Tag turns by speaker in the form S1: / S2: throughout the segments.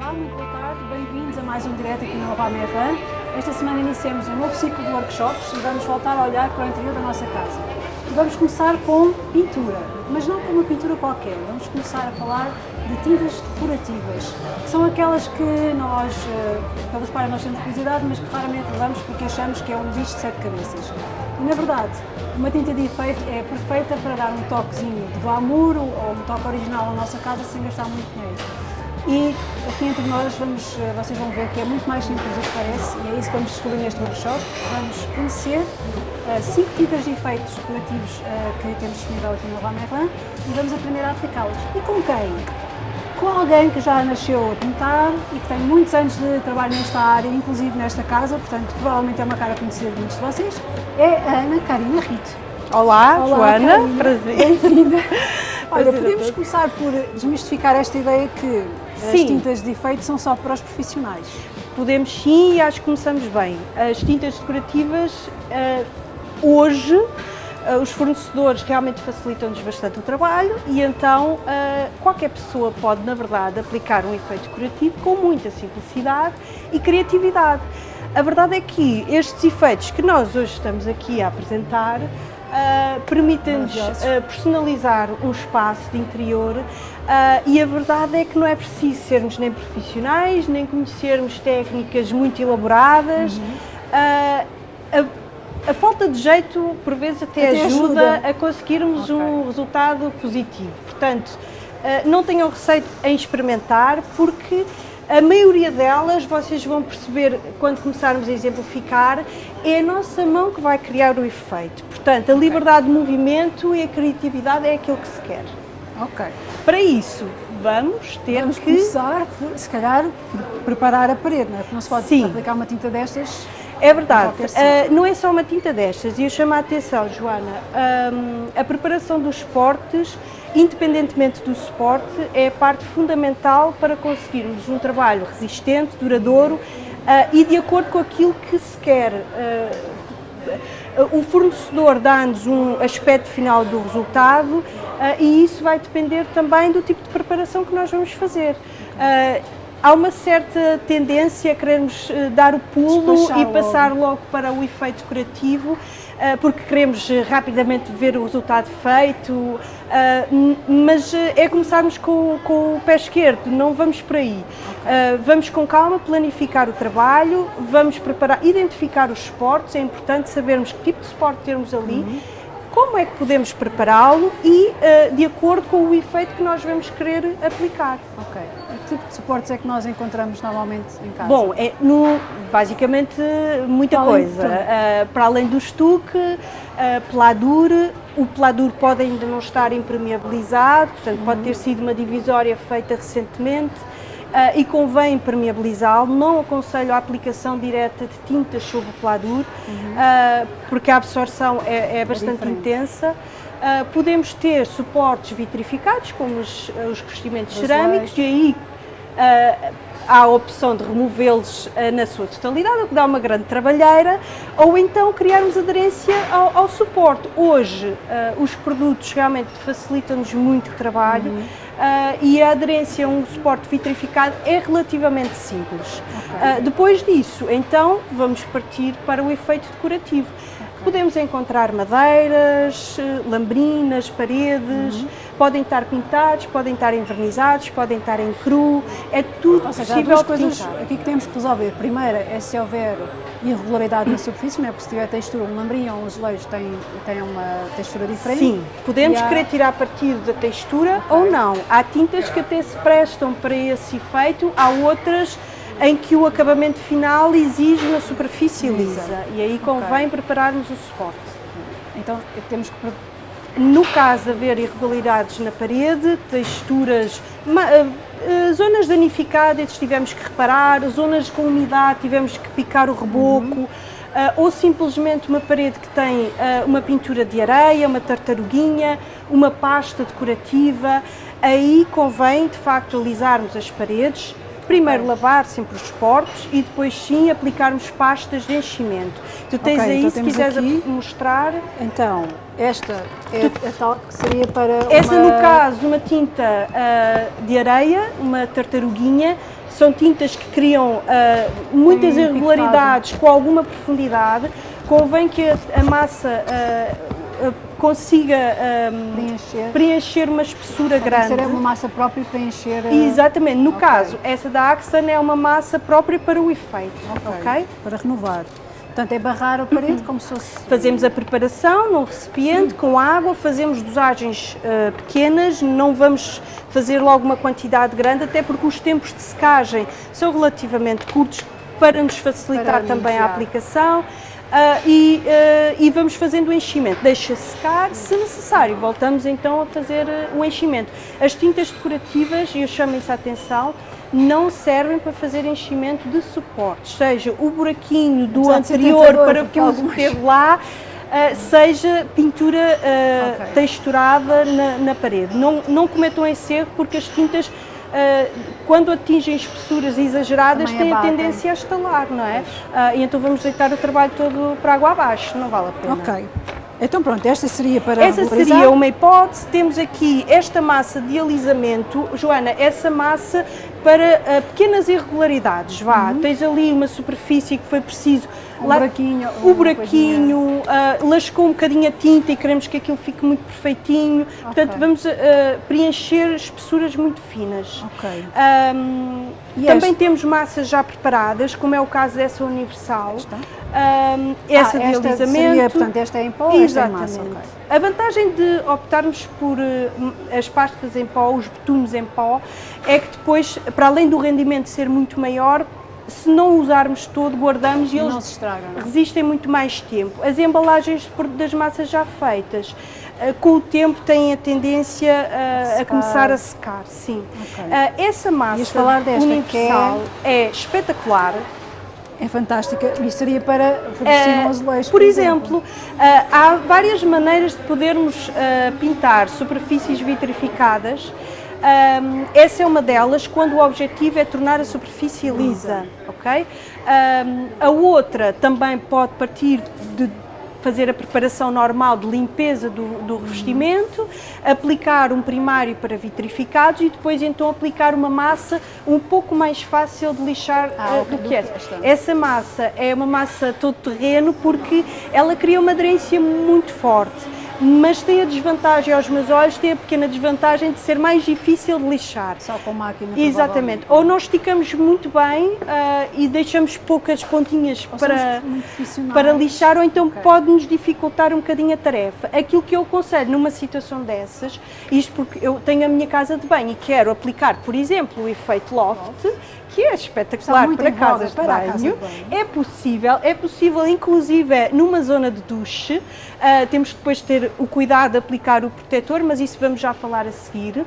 S1: Olá, muito boa tarde, bem-vindos a mais um direto aqui no Merran. Esta semana iniciamos um novo ciclo de workshops e vamos voltar a olhar para o interior da nossa casa. E vamos começar com pintura, mas não com uma pintura qualquer, vamos começar a falar de tintas decorativas. São aquelas que nós, eh, pelas quais nós temos curiosidade, mas que raramente levamos porque achamos que é um bicho de sete cabeças. E na verdade, uma tinta de efeito é perfeita para dar um toquezinho de glamour ou um toque original à nossa casa sem gastar muito dinheiro. E aqui entre nós vamos, eh, vocês vão ver que é muito mais simples do que parece e é isso que vamos descobrir neste workshop. Vamos conhecer uh, cinco tintas de efeitos decorativos uh, que temos disponível aqui no Leroy Merlin e vamos aprender a aplicá-las. E com quem? Com alguém que já nasceu a pintar e que tem muitos anos de trabalho nesta área, inclusive nesta casa, portanto provavelmente é uma cara conhecida de muitos de vocês, é a Ana Karina Rito.
S2: Olá,
S1: Olá
S2: Joana,
S1: Karina.
S2: prazer.
S1: Bem-vinda. Olha, podemos começar por desmistificar esta ideia que as
S2: Sim.
S1: tintas de efeito são só para os profissionais.
S2: Podemos sim e acho que começamos bem. As tintas decorativas, eh, hoje, eh, os fornecedores realmente facilitam-nos bastante o trabalho e então eh, qualquer pessoa pode, na verdade, aplicar um efeito decorativo com muita simplicidade e criatividade. A verdade é que estes efeitos que nós hoje estamos aqui a apresentar eh, permitem-nos
S1: Maravilhosos.
S2: eh, personalizar um espaço de interior ah, e a verdade é que não é preciso sermos nem profissionais, nem conhecermos técnicas muito elaboradas.
S1: Uhum.
S2: A, a falta de jeito, por vezes, até,
S1: Até
S2: ajuda,
S1: ajuda.
S2: a conseguirmos
S1: Ok.
S2: um resultado positivo. Portanto, não tenham receio em experimentar, porque a maioria delas, vocês vão perceber quando começarmos a exemplificar, é a nossa mão que vai criar o efeito. Portanto, a liberdade de movimento e a criatividade é aquilo que se quer.
S1: Ok.
S2: Para isso, vamos ter
S1: Vamos
S2: que.
S1: começar, se calhar, preparar a parede, não é? Porque não se pode
S2: Sim.
S1: aplicar uma tinta destas.
S2: É verdade, ah, não é só uma tinta destas, e eu chamo a atenção, Joana, ahm, a preparação dos suportes, independentemente do suporte, é a parte fundamental para conseguirmos um trabalho resistente, duradouro ah, e de acordo com aquilo que se quer. Ah, o fornecedor dá-nos um aspecto final do resultado ah, e isso vai depender também do tipo de preparação que nós vamos fazer. Ah, há uma certa tendência a querermos dar o pulo e passar logo para o efeito decorativo, ah, porque queremos eh, rapidamente ver o resultado feito, n- mas eh, é começarmos com, com o pé esquerdo, não vamos por aí. Ah, vamos com calma planificar o trabalho, vamos preparar, identificar os suportes, é importante sabermos que tipo de suporte temos ali,
S1: Uhum.
S2: como é que podemos prepará-lo e de acordo com o efeito que nós vamos querer aplicar.
S1: Ok. Que tipo de suportes é que nós encontramos normalmente em casa?
S2: Bom, é no, basicamente muita
S1: Para
S2: coisa. Ah, para além do estuque, ah, pladur, o pladur pode ainda não estar impermeabilizado, portanto pode
S1: Uhum.
S2: ter sido uma divisória feita recentemente ah, e convém impermeabilizá-lo. Não aconselho a aplicação direta de tintas sobre o pladur, ah, porque a absorção é, é bastante
S1: Uhum. diferente.
S2: intensa. Ah, podemos ter suportes vitrificados, como os, os revestimentos
S1: Os
S2: cerâmicos, e aí há a opção de removê-los ah, na sua totalidade, o que dá uma grande trabalheira, ou então criarmos aderência ao, ao suporte. Hoje, ah, os produtos realmente facilitam-nos muito o trabalho ah, e a aderência a um suporte vitrificado é relativamente simples. Ah, depois disso, então, vamos partir para o efeito decorativo. Podemos encontrar madeiras, eh, lambrinas, paredes,
S1: Uhum.
S2: podem estar pintados, podem estar envernizados, podem estar em cru, é tudo
S1: Ou seja, há
S2: possível
S1: duas coisas
S2: pintar.
S1: aqui que temos que resolver. Primeira é se houver irregularidade na superfície, não é? porque se tiver textura, um lambrinho ou um azulejo tem, tem uma textura diferente.
S2: Sim, podemos
S1: há-
S2: querer tirar partido da textura ou não. Há tintas que até se prestam para esse efeito, há outras em que o acabamento final exige uma superfície
S1: Lisa.
S2: lisa e aí convém prepararmos o suporte.
S1: Então temos que.
S2: No caso de haver irregularidades na parede, texturas, ma- eh, eh, zonas danificadas tivemos que reparar, zonas com umidade tivemos que picar o reboco, ah, ou simplesmente uma parede que tem uma pintura de areia, uma tartaruguinha, uma pasta decorativa, aí convém de facto alisarmos as paredes, Primeiro lavar sempre os suportes e depois sim aplicarmos pastas de enchimento. Tu tens
S1: Ok,
S2: aí,
S1: então
S2: se quiseres
S1: aqui-
S2: mostrar,
S1: Então, esta é a tal que seria para.
S2: Essa,
S1: uma...
S2: no caso, uma tinta ah, de areia, uma tartaruguinha, são tintas que criam uh, muitas
S1: Tem
S2: irregularidades com alguma profundidade. Convém que a, a massa uh, consiga um,
S1: preencher.
S2: preencher uma espessura
S1: Tem
S2: grande.
S1: Ser uma massa própria para preencher.
S2: Exatamente. No
S1: okay.
S2: caso, essa da Axan é uma massa própria para o efeito.
S1: Ok.
S2: ok?
S1: Para renovar. Portanto, é barrar a parede como se fosse...
S2: Fazemos a preparação num recipiente com água, fazemos dosagens uh, pequenas, não vamos fazer logo uma quantidade grande, até porque os tempos de secagem são relativamente curtos para nos facilitar
S1: Para
S2: também a aplicação. Uh, e, uh, e, vamos fazendo o enchimento. Deixa secar, se necessário, voltamos então a fazer uh, o enchimento. As tintas decorativas, e eu chamo isso a atenção, não servem para fazer enchimento de suportes, seja o buraquinho do
S1: ser
S2: anterior para que o
S1: algumas-
S2: teve lá, seja pintura uh,
S1: Ok.
S2: texturada na, na parede. Não, não cometam esse erro porque as tintas, quando atingem espessuras exageradas, têm a tendência a estalar, não é? Uh, e então vamos deitar o trabalho todo para água abaixo, não vale a pena.
S1: Ok. Então pronto, esta seria para
S2: Essa
S1: regularizar.
S2: seria uma hipótese. Temos aqui esta massa de alisamento. Joana, essa massa para ah, pequenas irregularidades, vá. Tens ali uma superfície que foi preciso...
S1: Um buraquinho,
S2: O buraquinho, ah, lascou um bocadinho a tinta e queremos que aquilo fique muito perfeitinho. Portanto, vamos ah, preencher espessuras muito finas.
S1: Ok. E
S2: também
S1: esta?
S2: temos massas já preparadas, como é o caso dessa universal.
S1: Está.
S2: Ahm, essa
S1: Ah,
S2: de
S1: esta
S2: alisamento.
S1: seria, portanto, esta é em pó, esta é
S2: Exatamente.
S1: massa, ok.
S2: A vantagem de optarmos por m- as pastas em pó, os betumes em pó, é que depois, para além do rendimento ser muito maior, se não usarmos todo, guardamos e eles
S1: se estragam. é?
S2: resistem muito mais tempo. As embalagens por- das massas já feitas, eh, com o tempo têm a tendência eh, a
S1: Secar.
S2: começar a secar, sim.
S1: Ok.
S2: Eh, essa massa
S1: falar desta, que é-
S2: universal é espetacular.
S1: É fantástica. E seria para revestir um azulejo,
S2: por exemplo, eh, há várias maneiras de podermos pintar superfícies vitrificadas. Ahm, essa é uma delas, quando o objetivo é tornar a superfície lisa, ok? Ahm, a outra também pode partir de fazer a preparação normal de limpeza do, do revestimento, aplicar um primário para vitrificados e depois então aplicar uma massa um pouco mais fácil de lixar
S1: Ah,
S2: eh, do que essa.
S1: esta.
S2: Essa massa é uma massa todo terreno porque ela cria uma aderência muito forte. Mas tem a desvantagem, aos meus olhos, tem a pequena desvantagem de ser mais difícil de lixar.
S1: Só com máquina.
S2: Exatamente. Ou nós esticamos muito bem ah, e deixamos poucas pontinhas
S1: Ou
S2: para, para lixar, ou então
S1: Ok.
S2: pode-nos dificultar um bocadinho a tarefa. Aquilo que eu aconselho numa situação dessas, isto porque eu tenho a minha casa de banho e quero aplicar, por exemplo, o efeito loft, que é espetacular para casas de
S1: para casa
S2: banho.
S1: de banho.
S2: É possível, é possível inclusive numa zona de duche, ah, temos que depois ter o cuidado de aplicar o protetor, mas isso vamos já falar a seguir.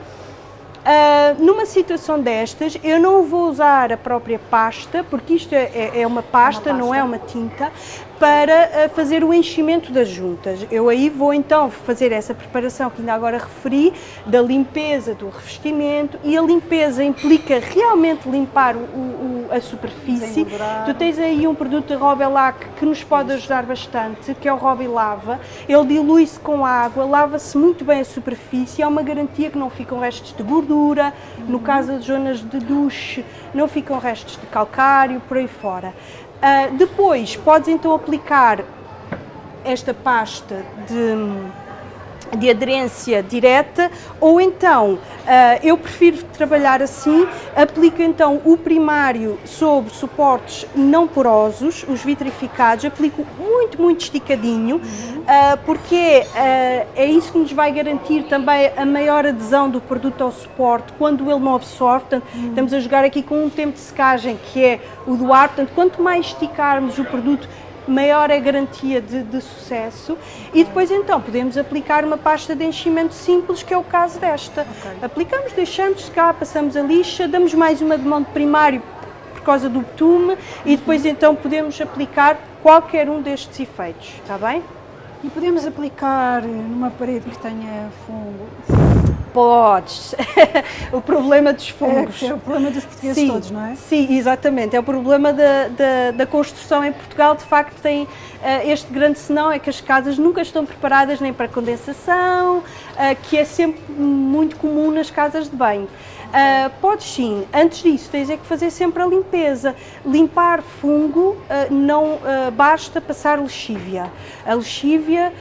S2: Ah, numa situação destas, eu não vou usar a própria pasta, porque isto é, é- é uma pasta, não é uma tinta, para ah, fazer o enchimento das juntas. Eu aí vou então fazer essa preparação que ainda agora referi, da limpeza do revestimento, e a limpeza implica realmente limpar o- o- a superfície. Tu tens aí um produto da Robelac que nos pode ajudar bastante, que é o Robilava. Ele dilui-se com água, lava-se muito bem a superfície, há uma garantia que não ficam restos de gordura, no caso das zonas de duche, não ficam restos de calcário, por aí fora. Ah, depois, podes então aplicar esta pasta de de aderência direta ou então ah, eu prefiro trabalhar assim, aplico então o primário sobre suportes não porosos, os vitrificados, aplico muito, muito esticadinho, ah, porque ah, é isso que nos vai garantir também a maior adesão do produto ao suporte quando ele não absorve, portanto estamos a jogar aqui com um tempo de secagem que é o do ar, portanto quanto mais esticarmos o produto maior é a garantia de, de sucesso e depois então podemos aplicar uma pasta de enchimento simples que é o caso desta. Aplicamos, deixamos secar, passamos a lixa, damos mais uma de mão de primário por causa do betume e depois então podemos aplicar qualquer um destes efeitos, está bem?
S1: E podemos aplicar numa parede que tenha fungo.
S2: Podes. o problema dos
S1: É,
S2: fungos.
S1: que é o problema dos portugueses
S2: Sim,
S1: todos, não é?
S2: Sim, exatamente. É o problema da, da, da construção em Portugal. De facto, tem eh, este grande senão é que as casas nunca estão preparadas nem para condensação, eh, que é sempre muito comum nas casas de banho. Uh, podes sim, antes disso tens é que fazer sempre a limpeza. Limpar fungo uh, não uh, basta passar lexívia. A lexívia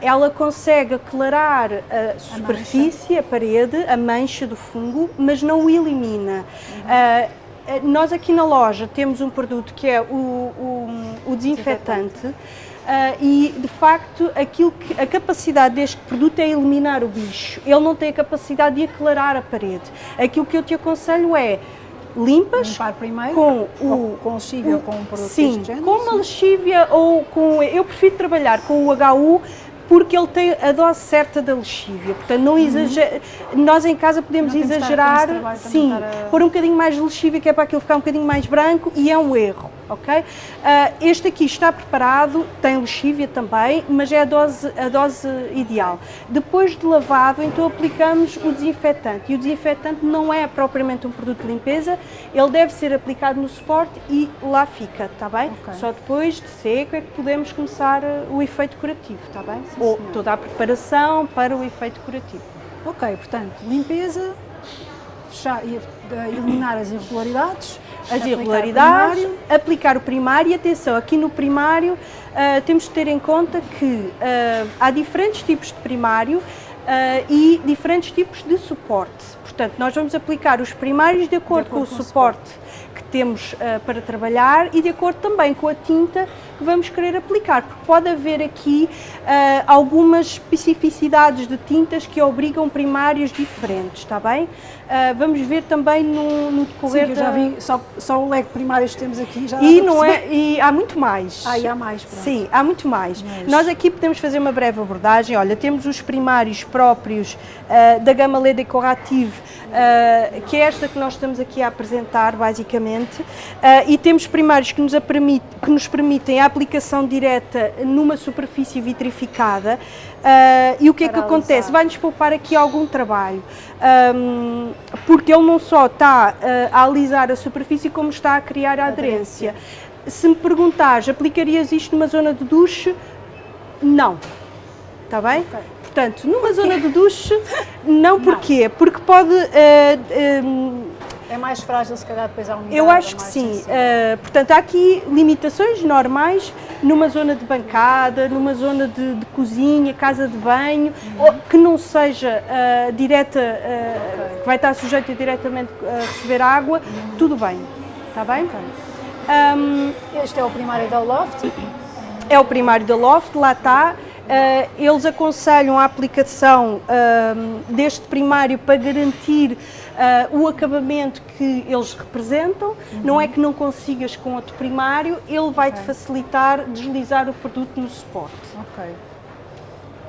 S2: ela consegue aclarar a superfície, a, a, parede, a mancha do fungo, mas não o elimina. Uhum. nós aqui na loja temos um produto que é o, o, o desinfetante. desinfetante Uh, e de facto aquilo que, a capacidade deste produto é eliminar o bicho, ele não tem a capacidade de aclarar a parede. Aquilo que eu te aconselho é limpas
S1: Limpar primeiro,
S2: com
S1: o com lexívia ou com um produto
S2: sim, com uma lexívia ou com eu prefiro trabalhar com o HU porque ele tem a dose certa da lexívia. Portanto, não exager... Uhum. nós em casa podemos exagerar, sim, a... pôr um bocadinho mais de lexívia, que é para aquilo ficar um bocadinho mais branco, e é um erro, ok? Uh, este aqui está preparado, tem lexívia também, mas é a dose, a dose ideal. Depois de lavado, então aplicamos o desinfetante, e o desinfetante não é propriamente um produto de limpeza, ele deve ser aplicado no suporte e lá fica, está bem? Okay. Só depois de seco é que podemos começar ah, o efeito curativo, está bem? Sim, ou toda a preparação para o efeito curativo.
S1: Ok, portanto, limpeza, fechar, eliminar as irregularidades,
S2: as irregularidades, o aplicar o primário e atenção, aqui no primário uh, temos de ter em conta que uh, há diferentes tipos de primário uh, e diferentes tipos de suporte. Portanto, nós vamos aplicar os primários de acordo, de acordo com, o com suporte, o suporte que temos para trabalhar e de acordo também com a tinta que vamos querer aplicar, porque pode haver aqui uh, algumas especificidades de tintas que obrigam primários diferentes, está bem? Uh, vamos ver também no, no decorrer
S1: Sim, eu já vi, só, só o leque primários que temos aqui já
S2: e não é E há muito mais.
S1: Ah, e há mais, pronto.
S2: Sim, há muito mais. Mas... Nós aqui podemos fazer uma breve abordagem, olha, temos os primários próprios da gama LED Decorative, que é esta que nós estamos aqui a apresentar, basicamente, uh, e temos primários que nos, permite, que nos, permitem a aplicação direta numa superfície vitrificada uh, e o que é que acontece? Vai-nos poupar aqui algum trabalho, um, porque ele não só está uh, a alisar a superfície como está a criar a aderência. aderência. Se me perguntares, aplicarias isto numa zona de duche? Não. Está bem? Okay. Portanto, numa zona de duche, não porquê? Não. Porque pode uh,
S1: é mais frágil, se calhar, depois a umidade?
S2: Eu acho é que sim. Uh, portanto, há aqui limitações normais numa zona de bancada, numa zona de, de cozinha, casa de banho, uhum. que não seja uh, direta, uh, okay. que vai estar sujeita diretamente a receber água, uhum. tudo bem. Está bem? Okay.
S1: Um, este é o primário da Loft?
S2: É o primário da Loft, lá está. Uh, eles aconselham a aplicação uh, deste primário para garantir uh, o acabamento que eles representam. Uhum. Não é que não consigas com outro primário, ele vai-te okay. facilitar deslizar o produto no suporte.
S1: Ok.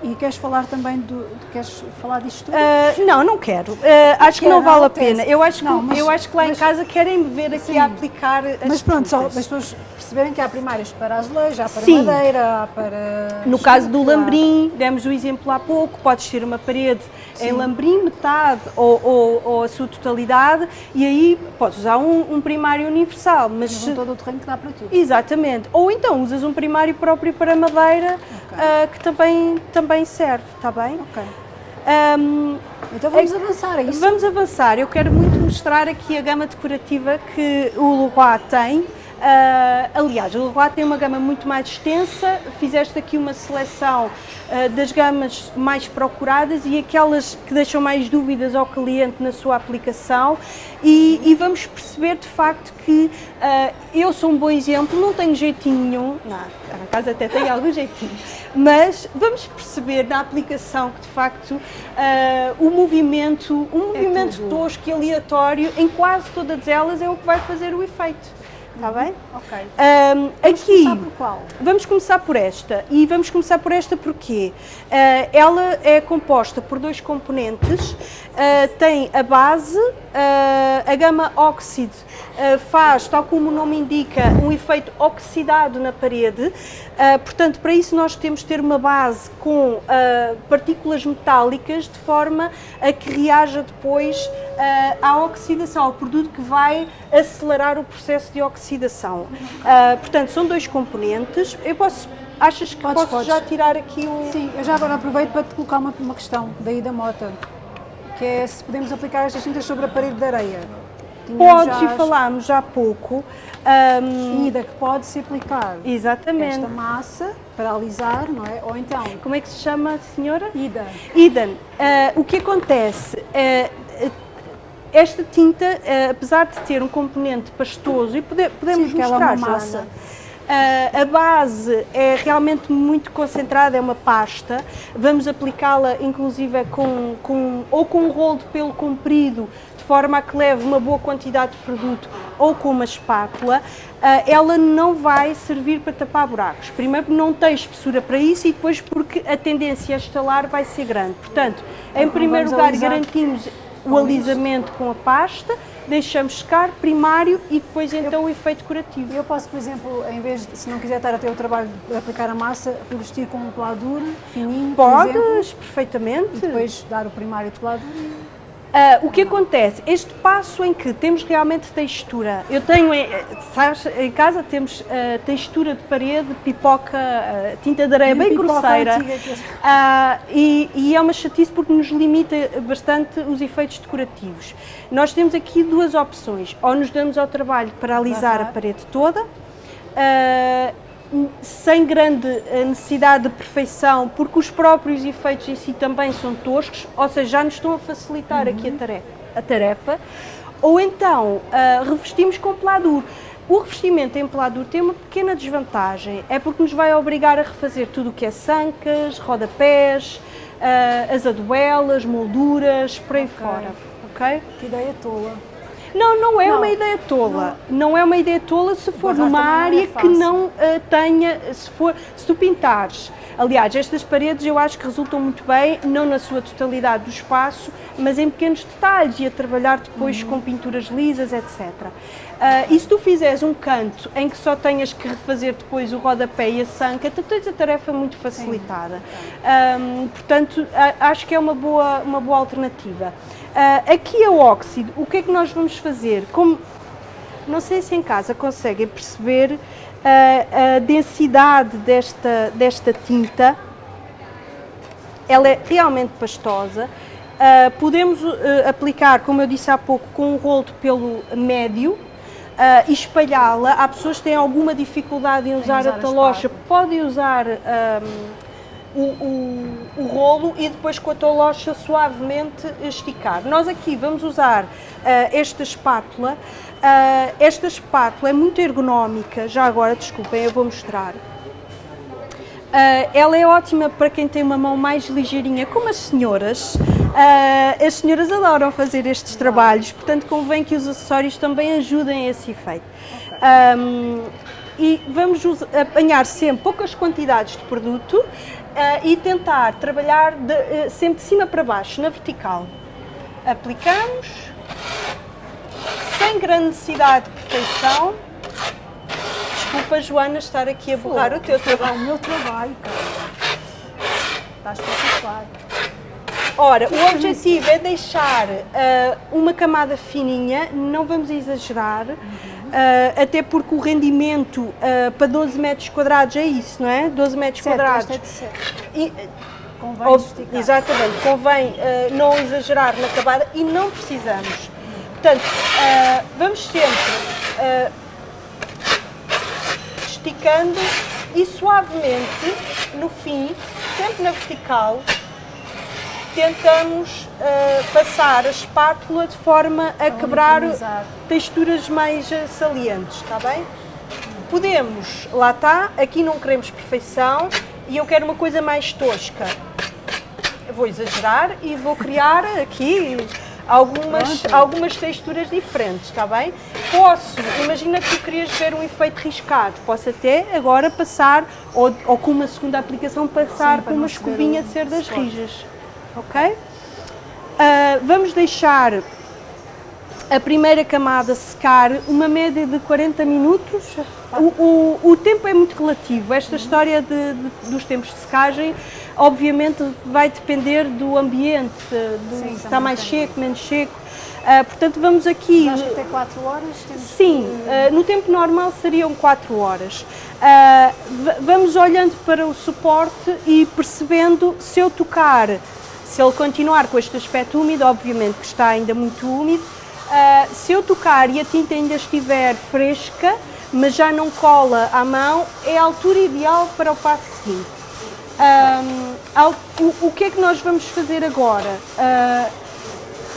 S1: E queres falar também do. Queres falar disto tudo?
S2: Uh, não, não quero. Uh, acho que não vale a pena. Eu acho, não, que, mas, eu acho que lá mas, em casa querem me ver aqui sim. a aplicar.
S1: Mas pronto, só as pessoas perceberem que há primários para azulejo, há para sim. madeira, há para.
S2: No caso do lambrim, demos o exemplo há pouco, podes ter uma parede sim. em lambrim, metade ou, ou, ou, a sua totalidade, e aí podes usar um, um primário universal. Mas
S1: se... todo o terreno que dá para tudo.
S2: Exatamente. Ou então usas um primário próprio para madeira, okay. uh, que também, também serve, está bem?
S1: Ok. Um, então vamos é, avançar, é isso?
S2: Vamos avançar. Eu quero muito mostrar aqui a gama decorativa que o Leroy tem. Uh, aliás, o Leroy tem uma gama muito mais extensa, fizeste aqui uma seleção uh, das gamas mais procuradas e aquelas que deixam mais dúvidas ao cliente na sua aplicação. E, e vamos perceber de facto que uh, eu sou um bom exemplo, não tenho jeitinho nenhum, não, a casa até tem algum jeitinho, mas vamos perceber na aplicação que de facto o movimento, um é movimento é tosco e aleatório em quase todas elas é o que vai fazer o efeito. Está bem?
S1: Ok.
S2: Um,
S1: vamos aqui, começar por qual?
S2: Vamos começar por esta. E vamos começar por esta porque uh, ela é composta por dois componentes. Uh, tem a base, uh, a gama óxido faz, tal como o nome indica, um efeito oxidado na parede. portanto, para isso nós temos de ter uma base com partículas metálicas de forma a que reaja depois à oxidação, ao produto que vai acelerar o processo de oxidação oxidação. Uh, portanto, são dois componentes. Eu posso, achas que podes, posso podes. já tirar aqui o...
S1: Sim, eu já agora aproveito para te colocar uma, uma questão daí da moto. que é se podemos aplicar estas tintas sobre a parede de areia.
S2: Tínhamos Podes, e falámos já há pouco.
S1: Um, ida que pode-se aplicar
S2: exatamente.
S1: esta massa para alisar, não é? Ou então...
S2: Como é que se chama, senhora?
S1: Ida.
S2: Ida. Uh, o que acontece... Uh, esta tinta, uh, apesar de ter um componente pastoso, e pode, podemos Sim, mostrar, é uma massa. Uh, a base é realmente muito concentrada, é uma pasta. Vamos aplicá-la inclusive com, com, ou com um rolo de pelo comprido de forma a que leve uma boa quantidade de produto ou com uma espátula, uh, ela não vai servir para tapar buracos. Primeiro porque não tem espessura para isso e depois porque a tendência a estalar vai ser grande. Portanto, em primeiro lugar garantimos o alisamento com a pasta, deixamos secar primário e depois então eu, o efeito curativo.
S1: Eu posso, por exemplo, em vez de, se não quiser estar a ter o trabalho de aplicar a massa, revestir com um pelador fininho,
S2: Podes, perfeitamente.
S1: E depois dar o primário de pelador
S2: Uh, o que acontece? Este passo em que temos realmente textura, eu tenho, sabes, em casa temos uh, textura de parede, pipoca, uh, tinta de areia bem grosseira. e, e, é uma chatice porque nos limita bastante os efeitos decorativos. Nós temos aqui duas opções, ou nos damos ao trabalho para alisar a parede toda, sem grande eh, necessidade de perfeição, porque os próprios efeitos em si também são toscos, ou seja, já nos estão a facilitar uhum. aqui a uhum. tarefa, a tarefa. Ou então, uh, revestimos com peladuro. O revestimento em peladuro tem uma pequena desvantagem, é porque nos vai obrigar a refazer tudo o que é sancas, rodapés, uh, as aduelas, molduras, por aí okay. fora. Ok?
S1: Que ideia tola.
S2: Não, não é não. uma ideia tola. Não. não. é uma ideia tola se for numa área é que não uh, tenha, se for, se tu pintares. Aliás, estas paredes eu acho que resultam muito bem, não na sua totalidade do espaço, mas em pequenos detalhes e a trabalhar depois uhum. com pinturas lisas, etc. Uh, eh, e se tu fizeres um canto em que só tenhas que refazer depois o rodapé e a sanca, tu tens a tarefa muito facilitada. Um, portanto, acho que é uma boa, uma boa alternativa. Uh, aqui a óxido, o que é que nós vamos fazer? Como, não sei se em casa conseguem perceber uh, a densidade desta, desta tinta, ela é realmente pastosa. Uh, podemos aplicar, como eu disse há pouco, com um rolo de pelo médio, Uh, e espalhá-la. Há pessoas que têm alguma dificuldade em usar, usar a talocha, podem usar um, o, o, o, rolo e depois com a tolocha suavemente esticar. Nós aqui vamos usar uh, esta espátula. Uh, esta espátula é muito ergonómica, já agora, desculpem, eu vou mostrar. Uh, ela é ótima para quem tem uma mão mais ligeirinha, como as senhoras. Uh, as senhoras adoram fazer estes trabalhos, portanto convém que os acessórios também ajudem a esse efeito. Okay. Um, e vamos apanhar sempre poucas quantidades de produto e tentar trabalhar de, uh, sempre de cima para baixo, na vertical. Aplicamos, sem grande necessidade de perfeição. Desculpa, Joana, estar aqui a borrar o teu trabalho.
S1: O meu trabalho, cara. Está espetacular.
S2: Ora, o objetivo é deixar uh, uma camada fininha, não vamos exagerar, uhum. Uh, até porque o rendimento uh, para 12 metros quadrados é isso, não é? 12 metros certo, quadrados.
S1: É. E, convém.
S2: Exatamente, convém não exagerar na camada e não precisamos. Portanto, vamos sempre esticando e suavemente, no fim, sempre na vertical, tentamos uh, passar a espátula de forma a, a quebrar texturas mais uh, salientes, está bem? Podemos, lá está, aqui não queremos perfeição e eu quero uma coisa mais tosca. Eu vou exagerar e vou criar aqui algumas, algumas texturas diferentes, está bem? Posso, imagina que tu querias ver um efeito riscado, posso até agora passar, ou, ou com uma segunda aplicação, passar Sim, com uma escovinha de cerdas rijas ok? Uh, vamos deixar a primeira camada secar, uma média de 40 minutos. O, o, o tempo é muito relativo. Esta história de, de, dos tempos de secagem, obviamente, vai depender do ambiente, do, Sim, se está mais seco, menos seco. Uh, portanto, vamos aqui...
S1: Mas até 4 horas?
S2: Sim, uh, no tempo normal seriam 4 horas. Uh, vamos olhando para o suporte e percebendo se eu tocar Se ele continuar com este aspecto úmido, obviamente que está ainda muito úmido, uh, se eu tocar e a tinta ainda estiver fresca, mas já não cola à mão, é a altura ideal para o passo seguinte. Um, ao, o, o, que é que nós vamos fazer agora? Uh,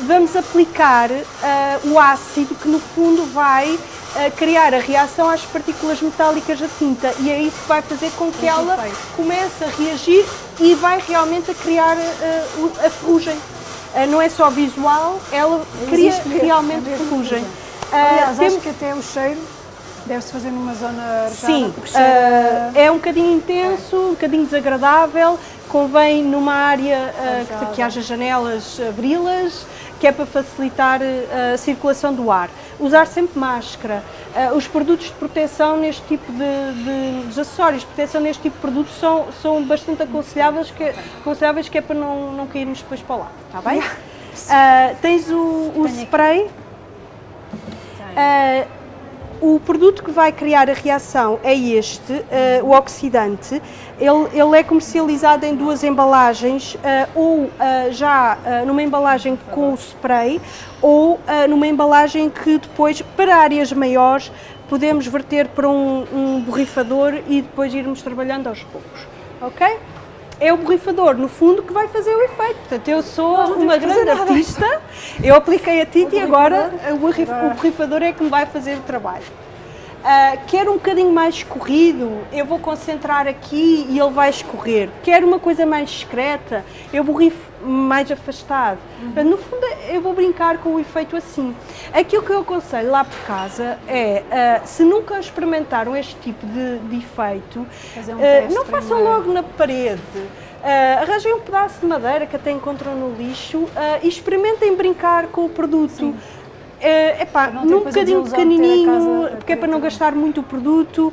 S2: vamos aplicar uh, o ácido que no fundo vai uh, criar a reação às partículas metálicas da tinta e é isso que vai fazer com que ela comece a reagir e vai realmente a criar a ferrugem. não é só visual, ela cria realmente ferrugem.
S1: Aliás, acho que até o cheiro Deve-se fazer numa zona?
S2: Sim, uh, é um bocadinho intenso, um bocadinho desagradável, convém numa área uh, que, que, haja janelas, abri-las, que é para facilitar a circulação do ar. Usar sempre máscara. os produtos de proteção neste tipo de, de, acessórios de proteção neste tipo de produtos são, são bastante aconselháveis que, aconselháveis que é para não, não cairmos depois para lá, está bem? tens o, o spray. Uh, o produto que vai criar a reação é este, uh, o oxidante. Ele, ele, é comercializado em duas embalagens, uh, ou uh, já numa embalagem com o spray, ou numa embalagem que depois, para áreas maiores, podemos verter para um, um borrifador e depois irmos trabalhando aos poucos. Ok? É o borrifador, no fundo, que vai fazer o efeito. Portanto, eu sou uma grande artista, eu apliquei a tinta e agora o borrifador é que me vai fazer o trabalho. Uh, quero um bocadinho mais escorrido, eu vou concentrar aqui e ele vai escorrer. Quero uma coisa mais discreta, eu borrifo mais afastado. Uhum. No fundo, eu vou brincar com o efeito assim. Aquilo que eu aconselho lá por casa é, uh, se nunca experimentaram este tipo de, de efeito, um uh, não façam logo na parede. Uh, arranjem um pedaço de madeira que até encontram no lixo uh, e experimentem brincar com o produto. Sim é epá, num bocadinho pequenininho, porque é para não gastar muito o produto, uh,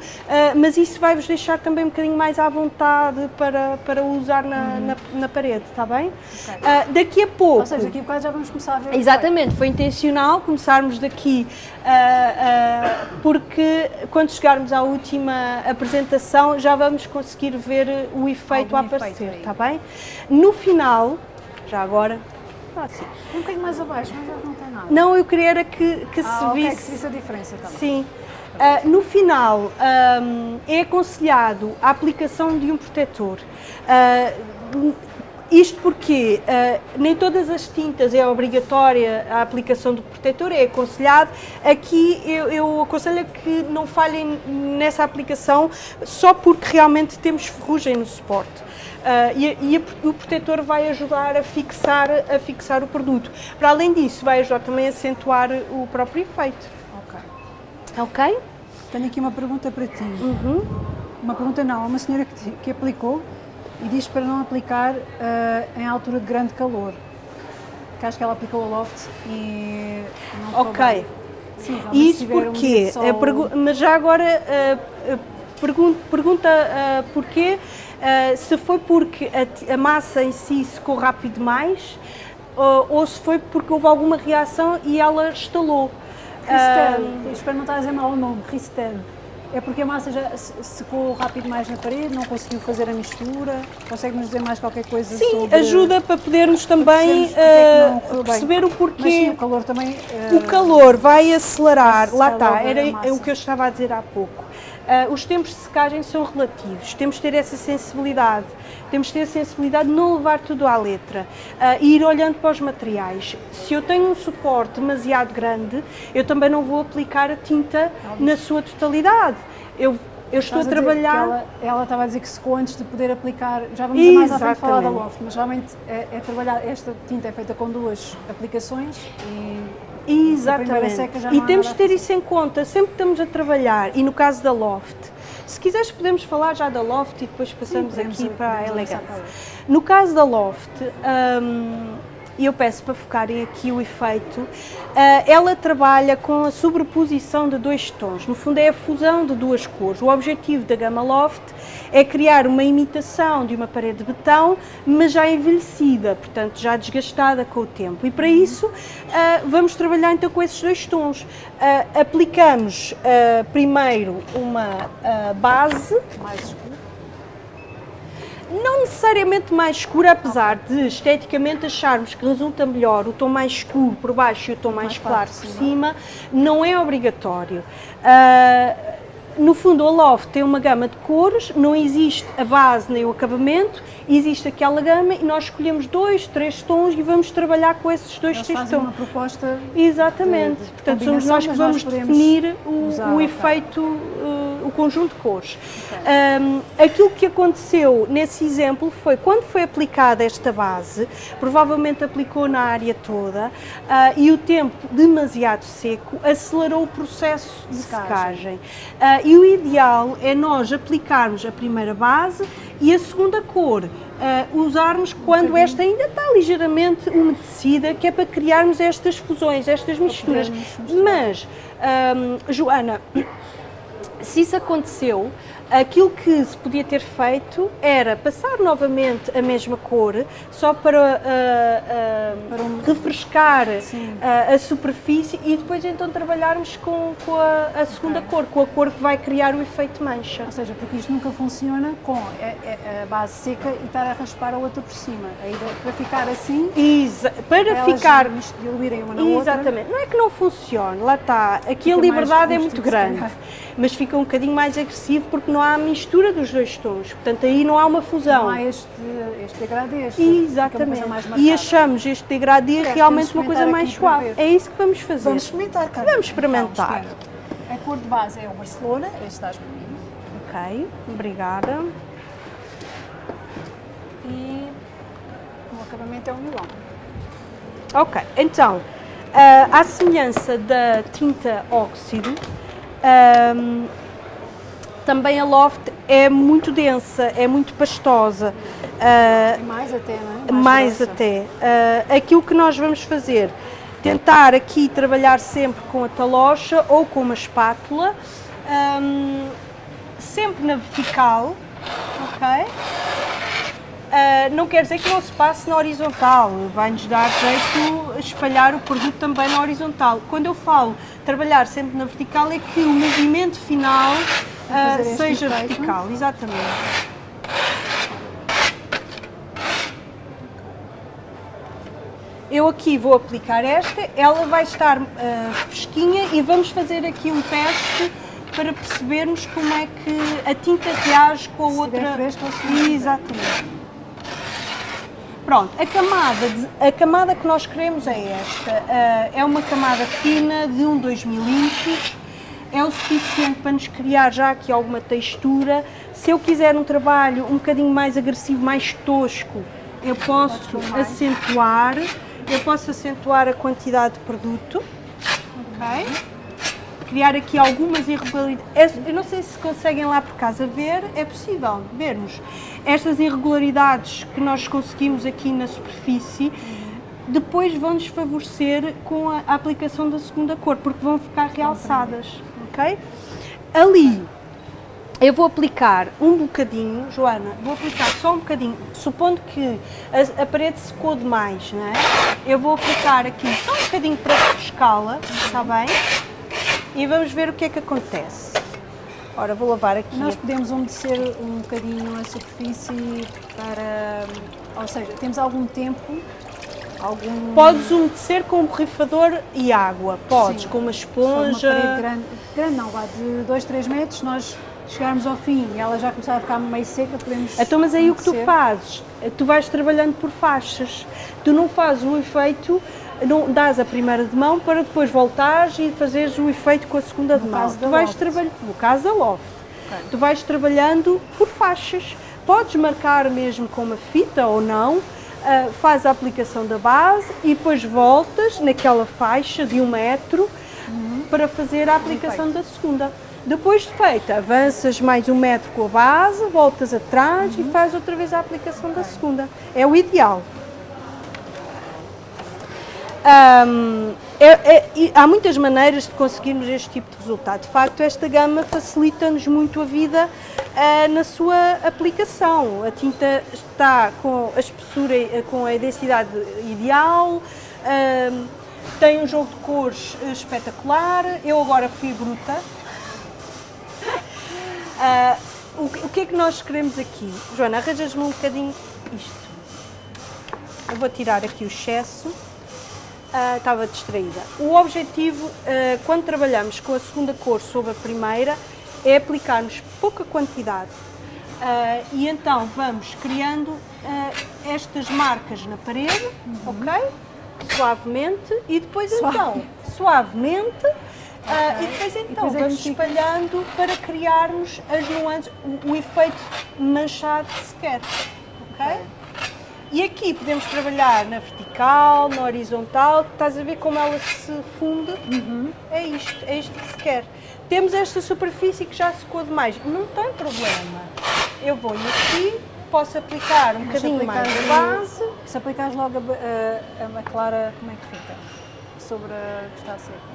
S2: mas isso vai-vos deixar também um bocadinho mais à vontade para, para usar na, uhum. na, na, parede, está bem? Okay. Uh, daqui a pouco... Ou
S1: seja, daqui a bocado já vamos começar a ver
S2: Exatamente, foi intencional começarmos daqui, uh, porque quando chegarmos à última apresentação já vamos conseguir ver o efeito Algum a aparecer, está bem? No final, já agora,
S1: sim. Um bocadinho mais abaixo, mas não tem nada.
S2: Não, eu queria era que, que
S1: ah,
S2: se
S1: okay,
S2: visse...
S1: que se visse a diferença também.
S2: Sim. Uh, no final, um, é aconselhado a aplicação de um protetor. Uh, isto porque uh, nem todas as tintas é obrigatória a aplicação do protetor, é aconselhado. Aqui eu, eu aconselho que não falhem nessa aplicação só porque realmente temos ferrugem no suporte. Uh, e, e a, o protetor vai ajudar a fixar, a fixar o produto. Para além disso, vai ajudar também a acentuar o próprio efeito.
S1: Ok.
S2: Ok?
S1: Tenho aqui uma pergunta para ti.
S2: Uhum.
S1: Uma pergunta não, uma senhora que, que aplicou e diz para não aplicar uh, em altura de grande calor. Que acho que ela aplicou o loft e não
S2: Ok. Sim, Isso porquê? Um sol... Mas já agora uh, pergunta, pergunta porquê uh, se foi porque a, a, massa em si secou rápido demais uh, ou se foi porque houve alguma reação e ela estalou.
S1: Cristel, uh, espero não estar a dizer mal o nome, Cristel. É porque a massa já secou rápido mais na parede, não conseguiu fazer a mistura? Consegue-nos dizer mais qualquer coisa
S2: sim,
S1: sobre...
S2: ajuda para podermos também uh, perceber o porquê. Mas
S1: sim, o calor também...
S2: Uh, o calor vai acelerar, lá está, era o que eu estava a dizer há pouco. Uh, os tempos de secagem são relativos, temos de ter essa sensibilidade, temos de ter a sensibilidade de não levar tudo à letra uh, e ir olhando para os materiais. Se eu tenho um suporte demasiado grande, eu também não vou aplicar a tinta na sua totalidade. Eu, eu estou a, trabalhar...
S1: Ela, ela, estava a dizer que secou antes de poder aplicar, já vamos mais à frente falar da loft, mas realmente é, é trabalhar, esta tinta é feita com duas aplicações e
S2: Exatamente. E temos de ter isso em conta, sempre que estamos a trabalhar, e no caso da Loft, se quiseres podemos falar já da Loft e depois passamos Sim, aqui para a elegância. No caso da Loft, um, e eu peço para focarem aqui o efeito, uh, ela trabalha com a sobreposição de dois tons, no fundo é a fusão de duas cores. O objetivo da Gama Loft é criar uma imitação de uma parede de betão, mas já envelhecida, portanto já desgastada com o tempo. E para isso uh, vamos trabalhar então com esses dois tons. Uh, aplicamos primeiro uma base
S1: mais escura
S2: não necessariamente mais escuro, apesar de esteticamente acharmos que resulta melhor o tom mais escuro por baixo e o tom mais,
S1: Mais
S2: claro por cima, não é obrigatório. Ah, no fundo, a Loft tem uma gama de cores, não existe a base nem o acabamento, existe aquela gama e nós escolhemos dois, três tons e vamos trabalhar com esses dois,
S1: Eles
S2: três
S1: fazem
S2: tons.
S1: uma proposta
S2: Exatamente.
S1: de- de
S2: Portanto, somos nós que
S1: nós
S2: vamos
S1: podemos
S2: definir o, o efeito, uh, o conjunto de cores. Um, aquilo que aconteceu nesse exemplo foi quando foi aplicada esta base, provavelmente aplicou na área toda uh, e o tempo demasiado seco acelerou o processo de
S1: Secagem.
S2: secagem. Uh, e o ideal é nós aplicarmos a primeira base e a segunda cor. uh, usarmos quando esta ainda está ligeiramente umedecida, que é para criarmos estas fusões, estas misturas. Mas, hum, Joana, se isso aconteceu, aquilo que se podia ter feito era passar novamente a mesma cor, só para, ah, ah,
S1: Para um-
S2: refrescar ah, a superfície e depois então trabalharmos com, com a, a segunda cor, com a cor que vai criar o efeito mancha.
S1: Ou seja, porque isto nunca funciona com a, a- a base seca e estar a raspar a outra por cima. A ideia para ficar assim,
S2: Exa- para
S1: elas
S2: ficar
S1: diluírem uma na outra.
S2: Exatamente, não é que não funcione, lá está. Aqui
S1: Fica
S2: a liberdade é muito grande, mas fica um bocadinho mais agressivo porque não há a mistura dos dois tons, portanto aí não há uma fusão.
S1: Não há este, este degradê, este,
S2: Exatamente. E achamos este degradê
S1: Certo,
S2: realmente uma coisa mais suave. É isso que vamos fazer.
S1: Vamos experimentar, Carmen.
S2: Vamos experimentar.
S1: A cor de base é o Barcelona, este estás mim.
S2: Ok, obrigada.
S1: E o acabamento é o Milão.
S2: Ok, então, ah, à semelhança da tinta óxido, ahm, também a Loft é muito densa, é muito pastosa.
S1: E mais até, não é?
S2: mais
S1: grossa.
S2: até. Ah, aquilo que nós vamos fazer, tentar aqui trabalhar sempre com a talocha ou com uma espátula, ahm, sempre na vertical, ok? Ah, não quer dizer que não se passe na horizontal, vai-nos dar jeito espalhar o produto também na horizontal. Quando eu falo trabalhar sempre na vertical é que o movimento final
S1: este
S2: seja vertical, exatamente. Eu aqui vou aplicar esta, ela vai estar ah, fresquinha e vamos fazer aqui um teste para percebermos como é que a tinta reage com a
S1: Se
S2: outra.
S1: fresca ou se.
S2: Exatamente. Pronto, a camada, de- a camada que nós queremos é esta. Ah, é uma camada fina de 1, 2 milímetros. É o suficiente para nos criar já aqui alguma textura. Se eu quiser um trabalho um bocadinho mais agressivo, mais tosco, eu posso acentuar. Eu posso acentuar a quantidade de produto. Ok? criar aqui algumas irregularidades. Eu não sei se conseguem lá por casa ver, é possível vermos estas irregularidades que nós conseguimos aqui na superfície. Depois vão-nos favorecer com a aplicação da segunda cor, porque vão ficar realçadas, ok? Ali eu vou aplicar um bocadinho, Joana, vou aplicar só um bocadinho, supondo que a, a parede secou demais, não é? Eu vou aplicar aqui só um bocadinho para refrescá-la, está bem? E vamos ver o que é que acontece. Ora, vou lavar aqui.
S1: Nós podemos umedecer um bocadinho a superfície para. Ou seja, temos algum tempo, algum.
S2: Podes umedecer com um borrifador e água, podes,
S1: Sim,
S2: com uma
S1: se for uma
S2: esponja.
S1: parede grande, grande não, vá de 2, 3 metros, nós chegarmos ao fim e ela já começar a ficar meio seca, podemos.
S2: Então, mas aí o que tu
S1: umedecer.
S2: fazes? Tu vais trabalhando por faixas. Tu não fazes o efeito, não dás a primeira de mão para depois voltares e fazeres o efeito com a segunda de
S1: No
S2: mão.
S1: caso
S2: Tu vais trabalhando, no caso da loft,
S1: Ok.
S2: tu vais trabalhando por faixas. Podes marcar mesmo com uma fita ou não, ah, faz a aplicação da base e depois voltas naquela faixa de um metro para fazer a aplicação da segunda. Depois de feita, avanças mais um metro com a base, voltas atrás e faz outra vez a aplicação da segunda. É o ideal. Ahm, é- é- há muitas maneiras de conseguirmos este tipo de resultado. De facto, esta gama facilita-nos muito a vida ah, na sua aplicação. A tinta está com a espessura, eh, com a densidade ideal, ahm, tem um jogo de cores eh, espetacular. Eu agora fui bruta. Ah, o, o que é que nós queremos aqui? Joana, arranjas-me um bocadinho isto. Eu vou tirar aqui o excesso. Ah, estava distraída. O objetivo, ah, quando trabalhamos com a segunda cor sobre a primeira, é aplicarmos pouca quantidade. Ah, e então vamos criando estas marcas na parede, ok? Suavemente. E depois
S1: Suave.
S2: então, suavemente. ah, e depois então
S1: depois é que
S2: vamos espalhando para criarmos as nuances, o, o efeito manchado que se quer. E aqui podemos trabalhar na vertical, na horizontal, estás a ver como ela se funde? É isto, é isto que se quer. Temos esta superfície que já secou demais, não tem problema. Eu vou aqui, posso aplicar um
S1: Mas
S2: bocadinho mais de base.
S1: Se aplicares logo a, a, a clara, como é que fica? Sobre a que está seca.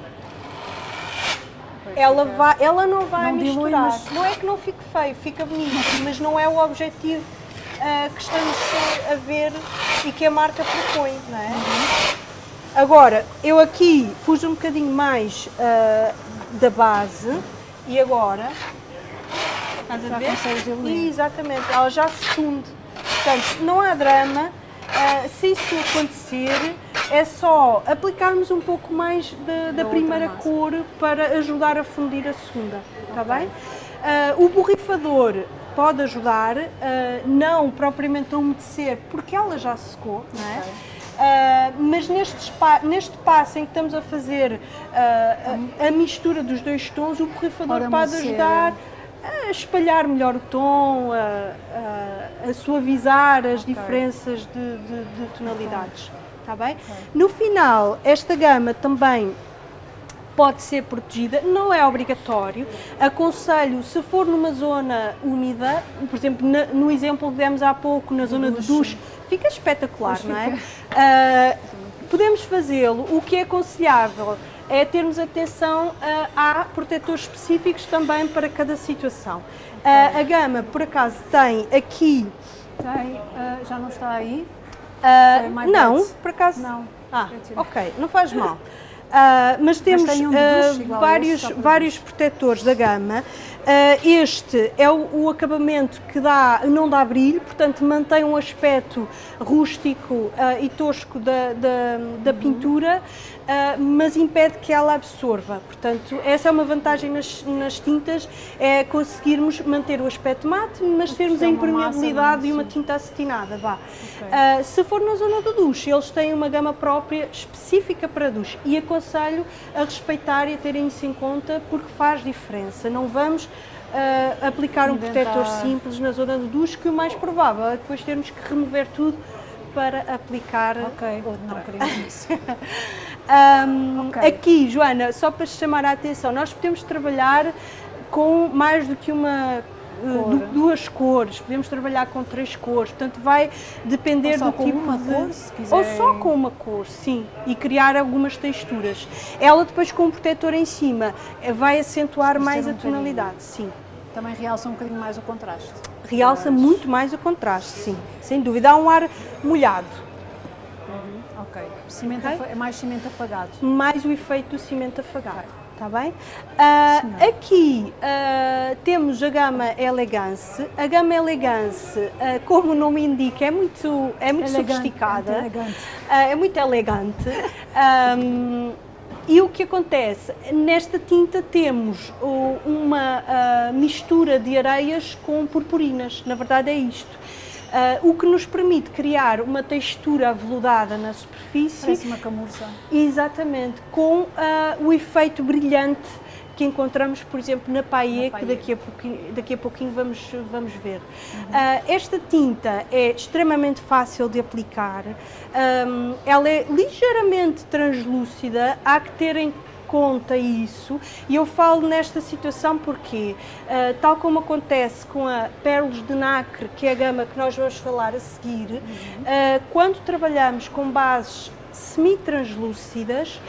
S2: Ela, vai, ela não vai
S1: Não dilui,
S2: misturar.
S1: mas-
S2: Não é que não fique feio, fica bonito, mas não é o objetivo ah, que estamos a ver e que a marca propõe, não é? Agora, eu aqui pus um bocadinho mais ah, da base e agora. Estás a ver? Exatamente, ela já se funde. Portanto, não há drama. ah, se isso acontecer, é só aplicarmos um pouco mais da, da primeira
S1: massa.
S2: cor para ajudar a fundir a segunda. Está bem? Ah, o borrifador pode ajudar, ah, não propriamente a umedecer, porque ela já secou, não é? Ah, mas neste, neste passo em que estamos a fazer ah, a, a mistura dos dois tons, o borrifador pode ajudar a espalhar melhor o tom, a, a- a suavizar as diferenças de, de- de tonalidades. Está bem? No final, esta gama também pode ser protegida, não é obrigatório. Aconselho, se for numa zona úmida, por exemplo, na- no exemplo que demos há pouco, na zona de
S1: duche.
S2: fica espetacular, não é?
S1: fica.
S2: Ah, podemos fazê-lo. O que é aconselhável é termos atenção ah, há protetores específicos também para cada situação. Ah, a gama, por acaso, tem aqui.
S1: Tem, ah, já não está aí? My
S2: não, por acaso.
S1: Não.
S2: Ah, ok, não faz mal. Ah, mas temos
S1: tem um de
S2: ah, vários,
S1: esse,
S2: vários protetores da gama. Ah, este é o, o acabamento que dá, não dá brilho, portanto mantém um aspecto rústico e tosco da, da, da pintura, ah, mas impede que ela absorva. Portanto, essa é uma vantagem nas, nas tintas, é conseguirmos manter o aspecto mate, mas termos
S1: é
S2: a impermeabilidade e uma tinta acetinada. Vá. Ah, se for na zona do duche, eles têm uma gama própria específica para duche e aconselho a respeitar e a terem isso em conta porque faz diferença. Não vamos ah, aplicar um protetor simples na zona do duche, que o mais provável é depois termos que remover tudo para aplicar
S1: Ok,
S2: outra.
S1: não queríamos isso.
S2: Ahm,
S1: Ok.
S2: Aqui, Joana, só para chamar a atenção, nós podemos trabalhar com mais do que uma. uh,
S1: Cor.
S2: du- duas cores, podemos trabalhar com três cores, portanto vai depender
S1: Ou só
S2: do
S1: com
S2: tipo
S1: uma
S2: de
S1: cor, se
S2: ou
S1: quiserem.
S2: só com uma cor, sim, e criar algumas texturas. Ela depois com o protetor em cima eh, vai acentuar mais
S1: um
S2: a
S1: bocadinho.
S2: tonalidade, sim.
S1: Também realça um bocadinho mais o contraste.
S2: Realça muito mais o contraste, sim, sem dúvida. Há um ar molhado.
S1: Ok. Cimento
S2: Ok.
S1: afa- é mais cimento afagado.
S2: mais o efeito do cimento afagado. Está bem?
S1: Senhora.
S2: aqui ah, temos a gama Elegance. A gama Elegance, ah, como o nome indica, é muito, é muito
S1: Elegante,
S2: sofisticada.
S1: muito elegante.
S2: É muito elegante. Ahm, e o que acontece? Nesta tinta temos uma ah, mistura de areias com purpurinas. Na verdade é isto. Ah, o que nos permite criar uma textura aveludada na superfície
S1: Parece uma camurça.
S2: Exatamente, com ah, o efeito brilhante que encontramos, por exemplo, na paille,
S1: Na
S2: que daqui a pouquinho, daqui a pouquinho vamos, vamos ver. Ah, esta tinta é extremamente fácil de aplicar, Ahm, ela é ligeiramente translúcida, há que ter em conta isso. E eu falo nesta situação porque, ah, tal como acontece com a Pérolas de Nacre, que é a gama que nós vamos falar a seguir, ah, quando trabalhamos com bases semi-translúcidas,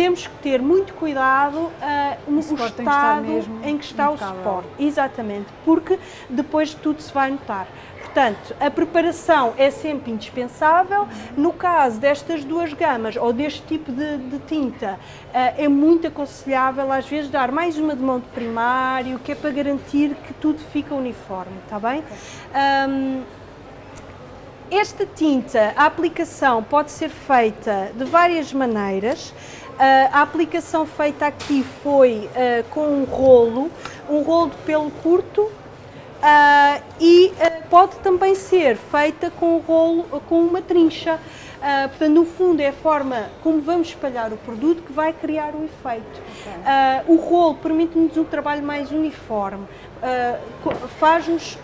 S2: temos que ter muito cuidado uh,
S1: que estar
S2: estado
S1: mesmo
S2: em que está
S1: impecável.
S2: o suporte. Exatamente, porque depois tudo se vai notar. Portanto, a preparação é sempre indispensável. No caso destas duas gamas ou deste tipo de, de tinta, eh, é muito aconselhável às vezes dar mais uma de mão de primário, que é para garantir que tudo fica uniforme, está bem? Ahm, esta tinta, a aplicação pode ser feita de várias maneiras. Ah, a aplicação feita aqui foi ah, com um rolo, um rolo de pelo curto, ah, e pode também ser feita com, um rolo, com uma trincha. Ah, portanto, no fundo, é a forma como vamos espalhar o produto que vai criar o efeito. Ah, o rolo permite-nos um trabalho mais uniforme, co- faz-nos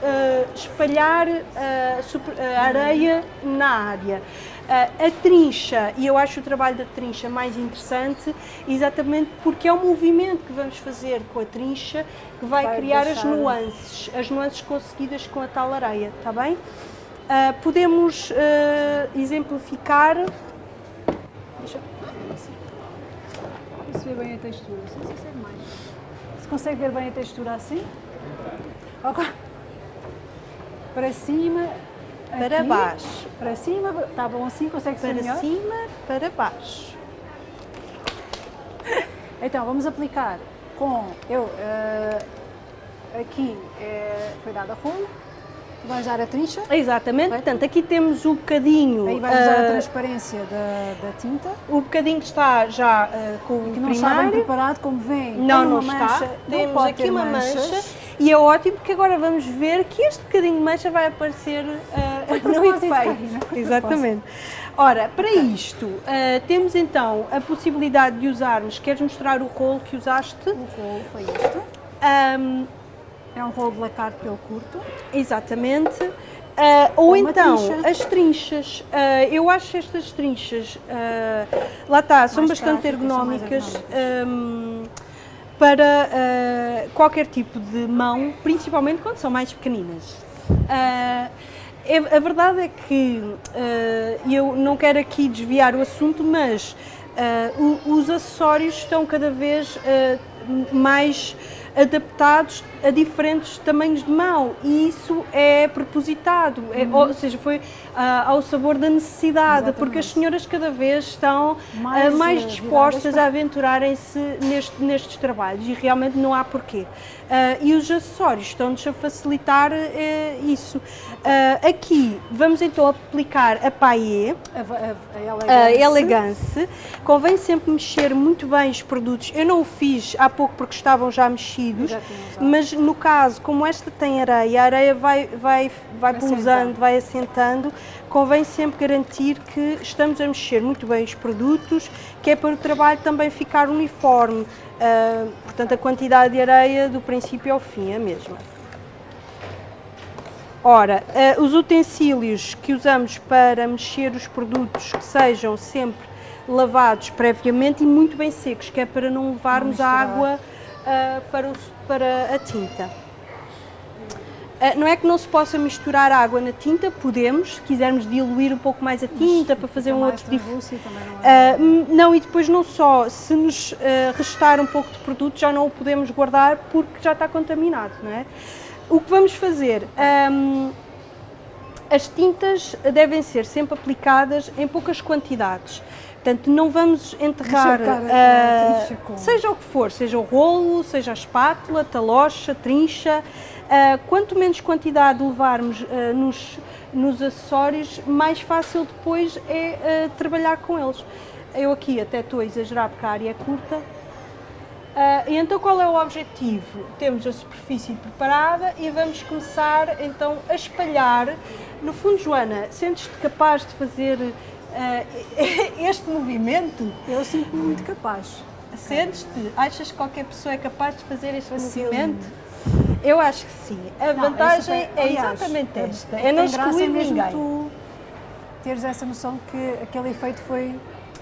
S2: espalhar a areia na área. Ah, a trincha, e eu acho o trabalho da trincha mais interessante, exatamente porque é o movimento que vamos fazer com a trincha que vai,
S1: Vai
S2: criar as
S1: deixar-
S2: nuances, as nuances conseguidas com a tal areia, está bem? Ah, podemos ah, exemplificar.
S1: Deixa eu se vê bem a textura. Não sei se é. Se consegue ver bem a textura assim? Para cima.
S2: Para
S1: aqui,
S2: baixo.
S1: Para cima. Está bom assim? Consegue ser
S2: Para
S1: melhor?
S2: cima, para baixo.
S1: Então, vamos aplicar com. Eu. eh, aqui eh, foi dada rolo. Tu vais dar a trincha.
S2: Exatamente, portanto, aqui temos o bocadinho.
S1: Aí vais usar a
S2: ah,
S1: transparência da, da tinta.
S2: o bocadinho que está já ah, com o
S1: Que não está bem
S2: primário.
S1: preparado, como vem.
S2: Não, não está.
S1: mancha, não
S2: Temos
S1: pode
S2: aqui uma
S1: manchas.
S2: mancha e é ótimo porque agora vamos ver que este bocadinho de mancha vai aparecer ah, no efeito. Exatamente. Ora, para isto, ah, temos então a possibilidade de usarmos, queres mostrar o rolo que usaste?
S1: O rolo foi este.
S2: Ahm,
S1: É um rolo de lacar pelo curto.
S2: Exatamente. Ah, ou então
S1: trincha.
S2: as trinchas. Ah, eu acho estas trinchas, ah, lá está, são
S1: Mais
S2: bastante
S1: são
S2: ergonómicas ahm, para qualquer tipo de mão, principalmente quando são mais pequeninas. É- a verdade é que ah, eu não quero aqui desviar o assunto, mas ah, o- os acessórios estão cada vez ah, mais adaptados a diferentes tamanhos de mão e isso é propositado, é-
S1: Uhum.
S2: ou seja, foi ah, ao sabor da necessidade, porque as
S1: Exatamente.
S2: senhoras cada vez estão
S1: Mais,
S2: ah, mais
S1: eh,
S2: dispostas
S1: viradas
S2: a aventurarem-se neste- nestes trabalhos e realmente não há porquê. Ah, e os acessórios estão-nos a facilitar eh, isso. Aqui vamos então aplicar a paillé,
S1: A, a, a
S2: elegance. Convém sempre mexer muito bem os produtos. Eu não o fiz há pouco porque estavam já mexidos, Mas no caso, como esta tem areia, a areia vai, vai, vai
S1: Vai
S2: pousando,
S1: assentando.
S2: vai assentando, convém sempre garantir que estamos a mexer muito bem os produtos, que é para o trabalho também ficar uniforme. Ah, portanto, a quantidade de areia do princípio ao fim é a mesma. Ora, eh, os utensílios que usamos para mexer os produtos que sejam sempre lavados previamente e muito bem secos, que é para não levarmos a água ah, para, o- para a tinta. Ah, não é que não se possa misturar água na tinta, podemos, se quisermos diluir um pouco mais a tinta para fazer um outro tipo
S1: é?
S2: hum, não, e depois não só, se nos ah, restar um pouco de produto, já não o podemos guardar porque já está contaminado, não é? O que vamos fazer? Ahm, as tintas devem ser sempre aplicadas em poucas quantidades. Portanto, não vamos enterrar,
S1: com-
S2: seja o que for, seja o rolo, seja a espátula, talocha, trincha. ah, quanto menos quantidade levarmos ah, nos, nos acessórios, mais fácil depois é trabalhar com eles. Eu aqui até estou a exagerar porque a área é curta, então qual é o objetivo? Temos a superfície preparada e vamos começar então a espalhar. No fundo, Joana, sentes-te capaz de fazer este movimento?
S1: Eu sinto-me muito capaz.
S2: Sentes-te? Achas que qualquer pessoa é capaz de fazer este
S1: Facilmente.
S2: movimento? Eu acho que sim. A
S1: Não,
S2: vantagem é
S1: aliás,
S2: exatamente
S1: é-
S2: esta:
S1: é
S2: é não excluir
S1: mesmo
S2: ninguém.
S1: tu teres essa noção que aquele efeito foi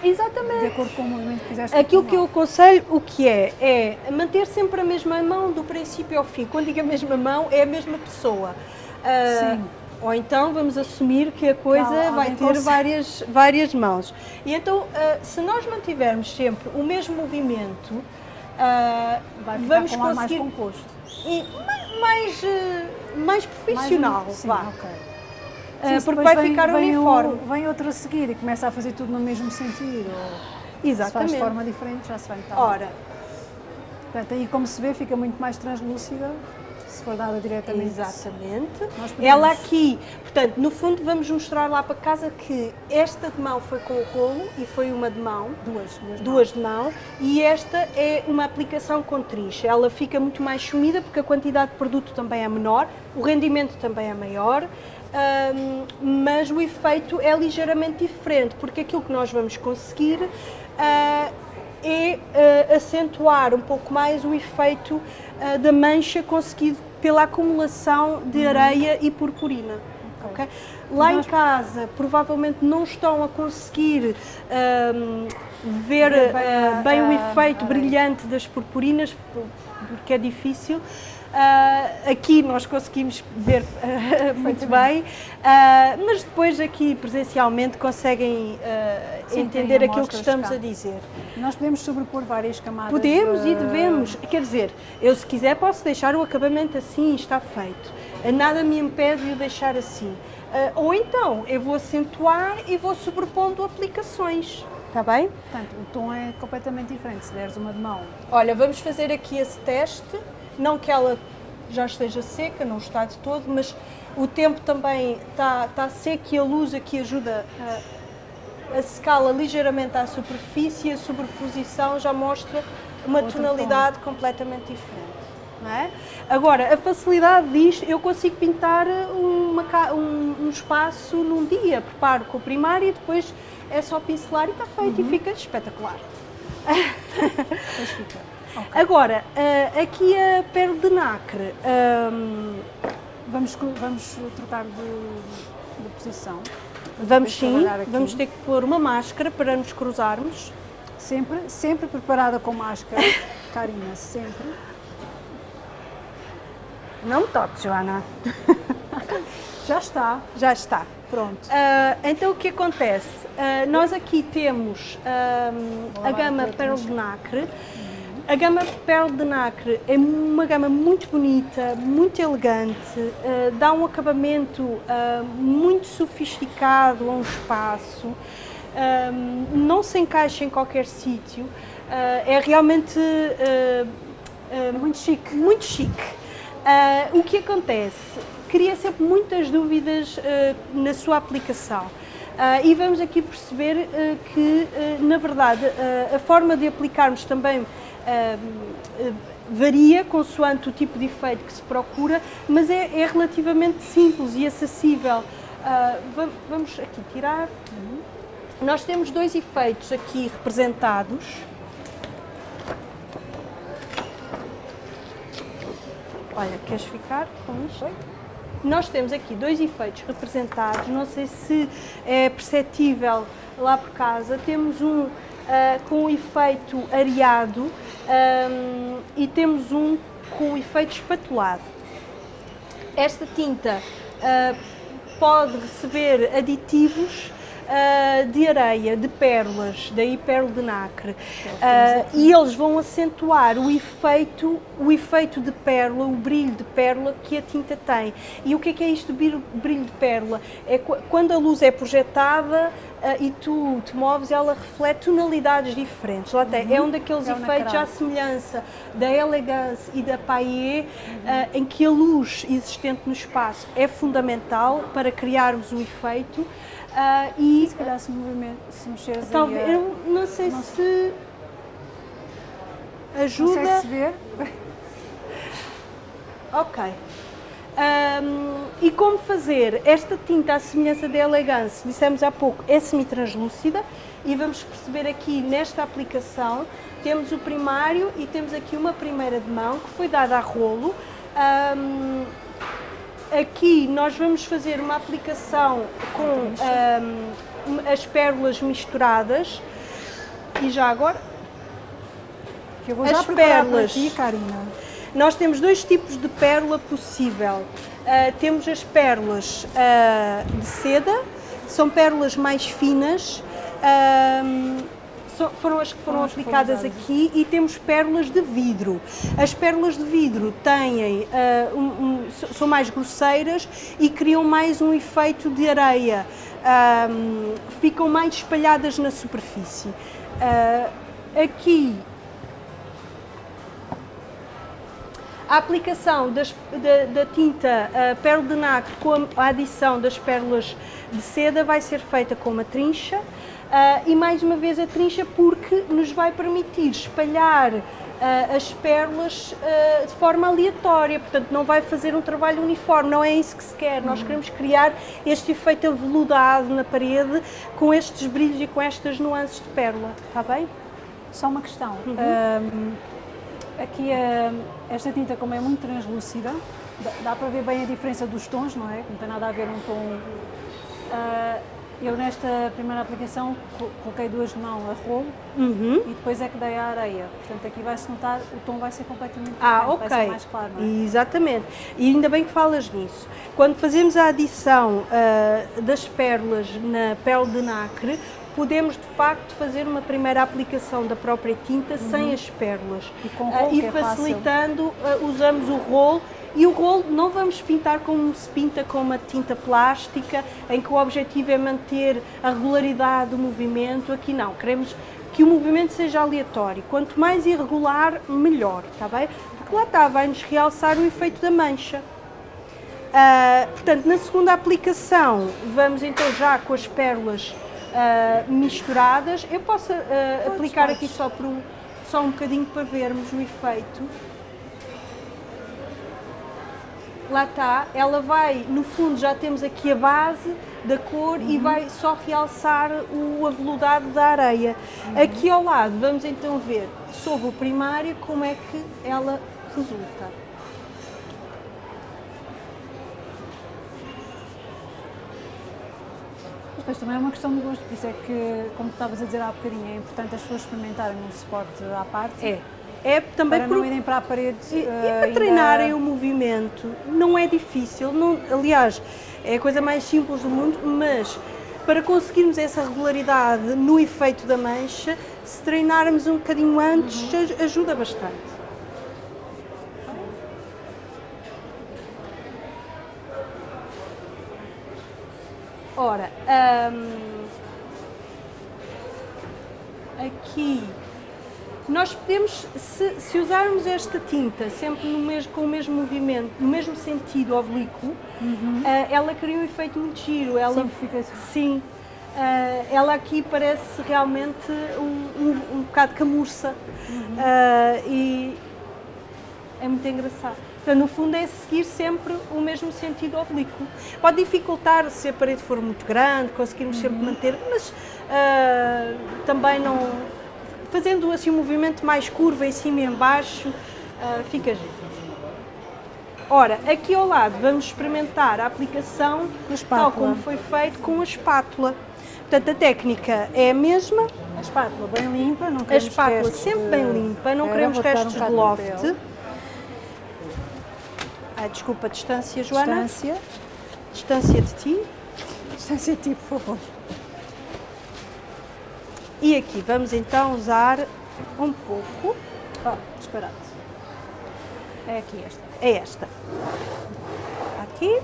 S2: Exatamente.
S1: de acordo com o movimento que fizeste.
S2: Aquilo que eu aconselho, o que é? É manter sempre a mesma mão do princípio ao fim. Quando digo a mesma mão, é a mesma pessoa. Ah,
S1: Sim.
S2: Ou então vamos assumir que a coisa
S1: Não,
S2: vai ter
S1: consegue.
S2: várias, várias mãos. E então, ah, se nós mantivermos sempre o mesmo movimento,
S1: Vai ficar
S2: vamos
S1: ar mais
S2: conseguir
S1: composto.
S2: e ma- mais, eh, mais profissional,
S1: Mais sim,
S2: vá.
S1: ok.
S2: Ah,
S1: Sim,
S2: porque vai
S1: vem-
S2: ficar
S1: vem
S2: uniforme.
S1: O, vem outro a seguir e começa a fazer tudo no mesmo sentido. Ou se faz
S2: Exatamente.
S1: de forma diferente, já se vai notar.
S2: Ora,
S1: Portanto, aí como se vê, fica muito mais translúcida se for dada diretamente.
S2: exatamente. Ela aqui, portanto, no fundo vamos mostrar lá para casa que esta de mão foi com o rolo e foi uma de mão.
S1: Duas, duas,
S2: duas de mão e esta é uma aplicação com triz. Ela fica muito mais sumida porque a quantidade de produto também é menor, o rendimento também é maior, hum, mas o efeito é ligeiramente diferente porque aquilo que nós vamos conseguir ah, é ah, acentuar um pouco mais o efeito ah, da mancha conseguido pela acumulação de areia e purpurina. ok? Lá em casa provavelmente não estão a conseguir hum, ver
S1: Ver bem a-
S2: bem o
S1: a-
S2: efeito brilhante das purpurinas, por- porque é difícil. Ah, aqui nós conseguimos ver ah, muito bem, ah, mas depois aqui presencialmente conseguem ah,
S1: Sim,
S2: entender aquilo que estamos
S1: cá.
S2: a dizer.
S1: Nós podemos sobrepor várias camadas.
S2: Podemos e
S1: de-
S2: devemos. Quer dizer, eu se quiser posso deixar o acabamento assim está feito. Nada me impede de o deixar assim. Ou então eu vou acentuar e vou sobrepondo aplicações. Está bem?
S1: Portanto, o tom é completamente diferente se deres uma de mão.
S2: Olha, vamos fazer aqui esse teste. Não que ela já esteja seca, não está de todo, mas o tempo também está, está seco e a luz aqui ajuda a, a secá-la ligeiramente à superfície e a sobreposição já mostra uma
S1: Outro
S2: tonalidade completamente diferente. É? Agora, a facilidade disto, eu consigo pintar uma um, um espaço num dia, preparo com o primário e depois é só pincelar e está feito e fica espetacular.
S1: Depois fica. Ok.
S2: Agora, ah, aqui a pérola de nacre, ahm,
S1: Vamos, co- vamos trocar de, de posição.
S2: vamos sim, vamos ter que pôr uma máscara para nos cruzarmos.
S1: Sempre, sempre preparada com máscara. Karina, sempre.
S2: Não me toques, Joana.
S1: Já está.
S2: Já está.
S1: Pronto.
S2: Ah, então o que acontece? Ah, nós aqui temos
S1: Vou
S2: a gama Pérola de Nacre. A gama Pérola de Nacre é uma gama muito bonita, muito elegante, ah, dá um acabamento ah, muito sofisticado a um espaço, ahm, não se encaixa em qualquer sítio, ah, é realmente
S1: Muito chique.
S2: muito chique. O que acontece? Cria sempre muitas dúvidas na sua aplicação. Ah, e vamos aqui perceber ah, que, ah, na verdade, a forma de aplicarmos também varia consoante o tipo de efeito que se procura, mas é, é relativamente simples e acessível. Va- vamos aqui tirar. Nós temos dois efeitos aqui representados. Olha, queres ficar com isto? Nós temos aqui dois efeitos representados, não sei se é perceptível lá por casa. Temos um ah, com o efeito areado ahm, e temos um com o efeito espatulado. Esta tinta ah, pode receber aditivos ah, de areia, de pérolas, daí pérola de nacre. Ah, e eles vão acentuar o efeito, o efeito de pérola, o brilho de pérola que a tinta tem. E o que é que é isto de brilho- de pérola? É qu- quando a luz é projetada ah, e tu te moves, ela reflete tonalidades diferentes. Lá tem, é um daqueles
S1: É
S2: efeitos à semelhança da elegância e da paillé, ah, em que a luz existente no espaço é fundamental para criarmos o efeito. Ah, e
S1: Se calhar se, movimento, se mexeres
S2: talvez,
S1: aí,
S2: eu não sei
S1: não
S2: se ajuda.
S1: consegue-se ver?
S2: Ok. Ahm, e como fazer? Esta tinta, à semelhança da Elegance, dissemos há pouco, é semi-translúcida e vamos perceber aqui nesta aplicação, temos o primário e temos aqui uma primeira de mão que foi dada a rolo. Ahm, aqui nós vamos fazer uma aplicação com ahm, as pérolas misturadas e já agora
S1: Que eu vou
S2: As
S1: já
S2: pérolas.
S1: ti, Karina.
S2: Nós temos dois tipos de pérola possível. Uh, temos as pérolas uh, de seda, são pérolas mais finas, uh, foram as que foram aplicadas aqui e temos pérolas de vidro. As pérolas de vidro têm, um, um, são mais grosseiras e criam mais um efeito de areia, ficam mais espalhadas na superfície. aqui A aplicação das, da, da, tinta uh, pérola de nacre com a adição das pérolas de seda vai ser feita com uma trincha uh, e mais uma vez a trincha porque nos vai permitir espalhar uh, as pérolas uh, de forma aleatória, portanto não vai fazer um trabalho uniforme, não é isso que se quer. Nós queremos criar este efeito aveludado na parede com estes brilhos e com estas nuances de pérola, está bem?
S1: Só uma questão. Uhum. Um Aqui esta tinta, como é muito translúcida, dá para ver bem a diferença dos tons, não é? Não tem nada a ver um tom. Eu nesta primeira aplicação coloquei duas de mão a rolo uhum. e depois é que dei a areia. Portanto, aqui vai-se notar, o tom vai ser completamente
S2: ah, ok. vai ser mais claro. Não é? Exatamente. E ainda bem que falas nisso. Quando fazemos a adição uh, das pérolas na pele de nacre, podemos de facto fazer uma primeira aplicação da própria tinta uhum. sem as pérolas
S1: e, com rolo, uh,
S2: e facilitando uh, usamos o rolo e o rolo não vamos pintar como se pinta com uma tinta plástica em que o objetivo é manter a regularidade do movimento, aqui não, queremos que o movimento seja aleatório, quanto mais irregular melhor, está bem? Porque lá está, vai-nos realçar o efeito da mancha. Uh, portanto, na segunda aplicação, vamos então já com as pérolas uh, misturadas. Eu posso uh, aplicar aqui só, por só um bocadinho para vermos o efeito. Lá está, ela vai, no fundo já temos aqui a base da cor uhum. e vai só realçar o aveludado da areia. Uhum. Aqui ao lado vamos então ver sobre o primário como é que ela resulta.
S1: Depois também é uma questão de gosto, por isso é que, como estavas a dizer há bocadinho, é importante as pessoas experimentarem um suporte à parte.
S2: É. É também
S1: para por... não irem para a parede.
S2: E, uh, para ainda... treinarem o movimento. Não é difícil, não, aliás, é a coisa mais simples do mundo, mas para conseguirmos essa regularidade no efeito da mancha, se treinarmos um bocadinho antes, uhum. ajuda bastante. Ora, hum, aqui nós podemos, se, se, usarmos esta tinta sempre no mesmo, com o mesmo movimento, no mesmo sentido oblíquo, uhum. uh, ela cria um efeito muito giro. Ela,
S1: sim, fica assim.
S2: Sim. Uh, ela aqui parece realmente um, um, um bocado camurça uhum. uh, e é muito engraçado. Portanto, no fundo é seguir sempre o mesmo sentido oblíquo. Pode dificultar se a parede for muito grande, conseguirmos uhum. sempre manter, mas também não... Fazendo assim um movimento mais curva em cima e em baixo, uh, fica giro. Ora, aqui ao lado vamos experimentar a aplicação tal como foi feito com a espátula. Portanto, a técnica é a mesma.
S1: A espátula bem limpa, não queremos A
S2: espátula sempre bem limpa, não queremos restos um de loft. Ah, desculpa, distância, Joana.
S1: Distância.
S2: Distância de ti.
S1: Distância de ti, por favor.
S2: E aqui vamos então usar um pouco.
S1: Oh, disparado. É aqui esta.
S2: É esta. Aqui.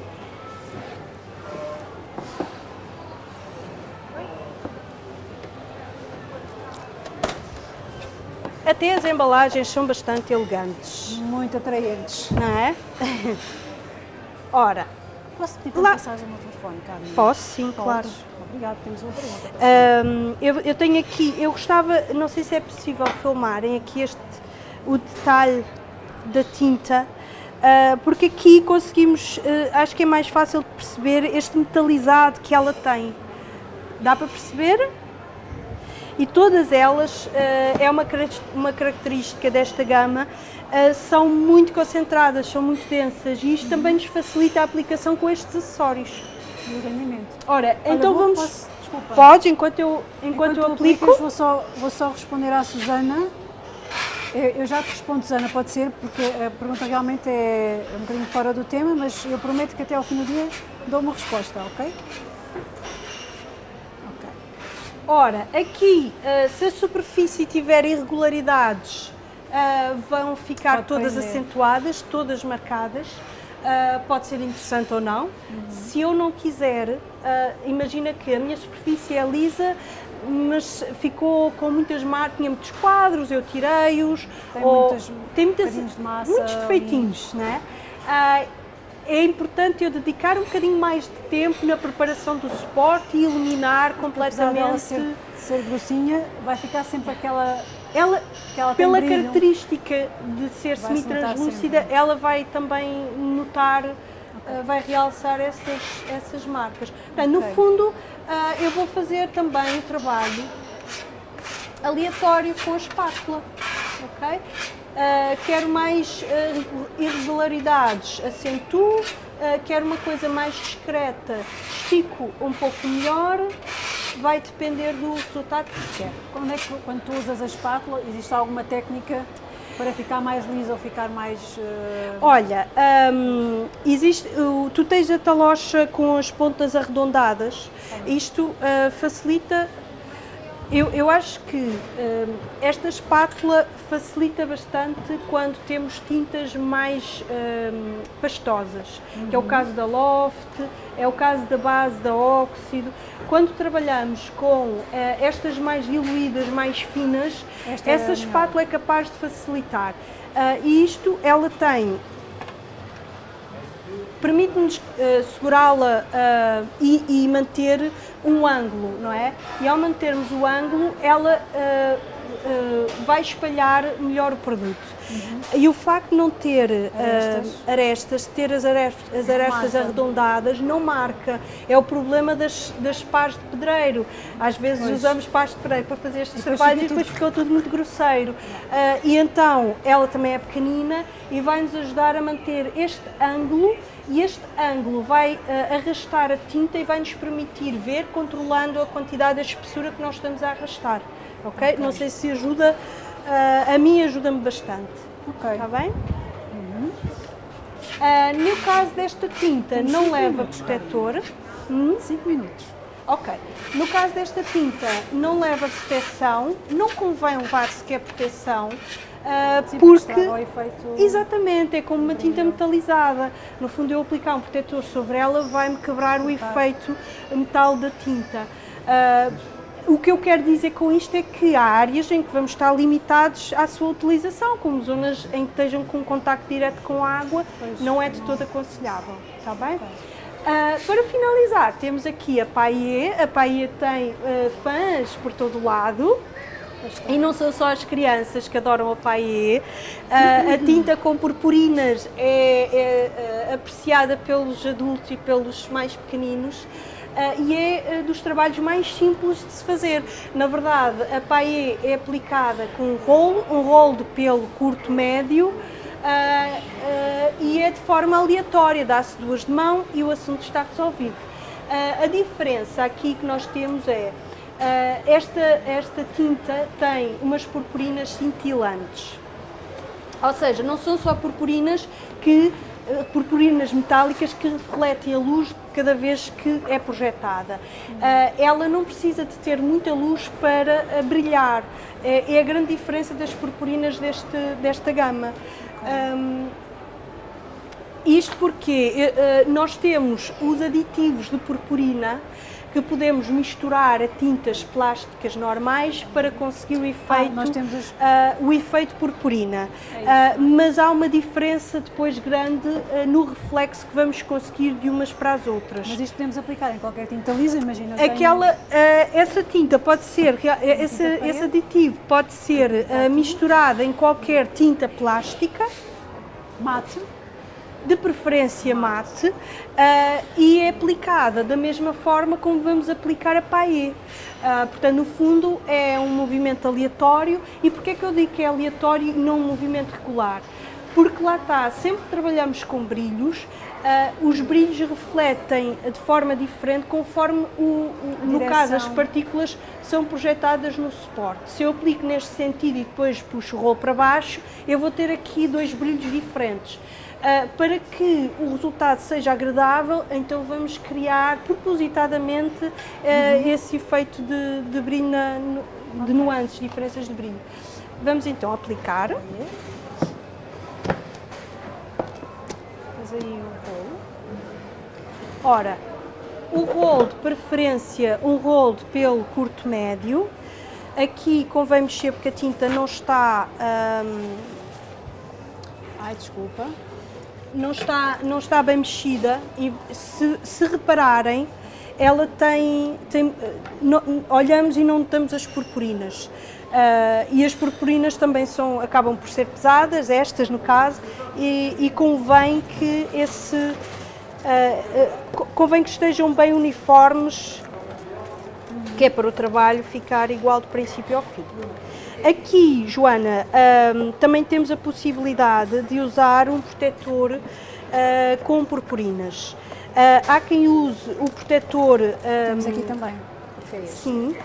S2: Até as embalagens são bastante elegantes.
S1: Muito atraentes.
S2: Não é? Ora,
S1: Posso pedir para lá... passares o meu telefone, Carmen?
S2: Posso, sim, Podes. claro.
S1: Obrigada, temos uma pergunta.
S2: Um, eu, eu, tenho aqui, eu gostava, não sei se é possível filmarem aqui este, o detalhe da tinta, uh, porque aqui conseguimos, uh, acho que é mais fácil de perceber este metalizado que ela tem. Dá para perceber? e todas elas, uh, é uma, uma característica desta gama, são muito concentradas, são muito densas e isto também nos facilita a aplicação com estes acessórios.
S1: E o rendimento.
S2: Ora,
S1: Olha,
S2: então
S1: vou,
S2: vamos...
S1: Posso, desculpa.
S2: Pode, enquanto eu, enquanto, enquanto eu aplico.
S1: Aplicas, vou, só, vou só responder à Susana. Eu já te respondo, Susana, pode ser, porque a pergunta realmente é um bocadinho fora do tema, mas eu prometo que até ao fim do dia dou uma resposta, ok?
S2: Ora, aqui, uh, se a superfície tiver irregularidades, uh, vão ficar pode todas prender. acentuadas, todas marcadas. Uh, pode ser interessante ou não. Uhum. Se eu não quiser, imagina que a minha superfície é lisa, mas ficou com muitas marcas, tinha muitos quadros, eu tirei-os.
S1: Tem, ou, muitas, tem muitas, de massa
S2: muitos defeitinhos, né? é importante eu dedicar um bocadinho mais de tempo na preparação do suporte e iluminar completamente.
S1: Ser, ser grossinha, vai ficar sempre aquela. Ela,
S2: ela pela característica de ser semi-translúcida, ela vai também notar, okay. uh, vai realçar essas, essas marcas. Portanto, okay. No fundo, uh, eu vou fazer também o trabalho aleatório com a espátula. ok? Uh, quero mais irregularidades, acentuo, uh, quero uma coisa mais discreta, estico um pouco melhor, vai depender do resultado que quer.
S1: Quando, é que, quando tu usas a espátula, existe alguma técnica para ficar mais liso ou ficar mais...
S2: Olha, um, existe, uh, tu tens a talocha com as pontas arredondadas, isto facilita eu, eu acho que hum, esta espátula facilita bastante quando temos tintas mais hum, pastosas, uhum. que é o caso da Loft, é o caso da base da óxido. Quando trabalhamos com uh, estas mais diluídas, mais finas, esta essa é espátula é capaz de facilitar. Uh, e isto, ela tem permite-nos uh, segurá-la uh, e, e, manter um ângulo, não é? E ao mantermos o ângulo, ela uh, vai espalhar melhor o produto. Uhum. E o facto de não ter arestas, arestas ter as arestas, as arestas arredondadas, não marca. É o problema das, das pás de pedreiro. Às vezes pois. usamos pás de pedreiro para fazer estes trabalhos e depois ficou tudo muito grosseiro. e então, ela também é pequenina e vai nos ajudar a manter este ângulo e este ângulo vai uh, arrastar a tinta e vai nos permitir ver controlando a quantidade da espessura que nós estamos a arrastar, ok? okay. Não sei se ajuda, uh, a mim ajuda-me bastante, ok? Está bem? Uhum. Uh, no caso desta tinta, Tem não leva minutos, protetor.
S1: 5 hum? minutos.
S2: Ok. No caso desta tinta, não leva proteção, não convém levar sequer proteção, Sim, porque efeito... exatamente é como uma tinta metalizada. No fundo, eu aplicar um protetor sobre ela vai-me quebrar o efeito metal da tinta. Uh, o que eu quero dizer com isto é que há áreas em que vamos estar limitados à sua utilização, como zonas em que estejam com contacto direto com a água, pois, não é de todo aconselhável, está bem? Uh, para finalizar, temos aqui a Paie. A Paie tem uh, fãs por todo o lado. E não são só as crianças que adoram a paie. Uh, a tinta com purpurinas é, é, é, apreciada pelos adultos e pelos mais pequeninos. Uh, e é dos trabalhos mais simples de se fazer. Na verdade, a paie é aplicada com um rolo, um rolo de pelo curto-médio, e é de forma aleatória, dá-se duas de mão e o assunto está resolvido. a diferença aqui que nós temos é esta, esta tinta tem umas purpurinas cintilantes. Ou seja, não são só purpurinas que uh, purpurinas metálicas que refletem a luz cada vez que é projetada. Uh, ela não precisa de ter muita luz para brilhar. É, é, a grande diferença das purpurinas deste, desta gama. Um, isto porque nós temos os aditivos de purpurina que podemos misturar a tintas plásticas normais para conseguir o efeito, ah, os... uh, o efeito purpurina. É uh, mas há uma diferença depois grande uh, no reflexo que vamos conseguir de umas para as outras.
S1: Mas isto podemos aplicar em qualquer tinta lisa, imagina.
S2: Aquela, essa tinta pode ser, esse, esse aditivo pode ser misturado em qualquer tinta plástica.
S1: Mate
S2: de preferência mate, uh, e é aplicada da mesma forma como vamos aplicar a paille. Uh, portanto, no fundo, é um movimento aleatório. E porquê é que eu digo que é aleatório e não um movimento regular? porque lá está, sempre que trabalhamos com brilhos, uh, os brilhos refletem de forma diferente conforme, o, o no caso, as partículas são projetadas no suporte. Se eu aplico neste sentido e depois puxo o rolo para baixo, eu vou ter aqui dois brilhos diferentes. Uh, para que o resultado seja agradável, então vamos criar propositadamente uh, uhum. esse efeito de, de brilho, na, de nuances, diferenças de brilho. Vamos então aplicar. Faz aí o rolo. Ora, o rolo de preferência, um rolo de pelo curto médio. Aqui convém mexer porque a tinta não está... Hum,
S1: ai, desculpa.
S2: Não está, não está bem mexida e se, se repararem, ela tem, tem no, olhamos e não notamos as purpurinas. Uh, e as purpurinas também são, acabam por ser pesadas, estas no caso, e, e convém que esse uh, uh, convém que estejam bem uniformes, que é para o trabalho ficar igual do princípio ao fim. Aqui, Joana, também temos a possibilidade de usar um protetor com purpurinas. há quem use o protetor...
S1: temos aqui também.
S2: Sim.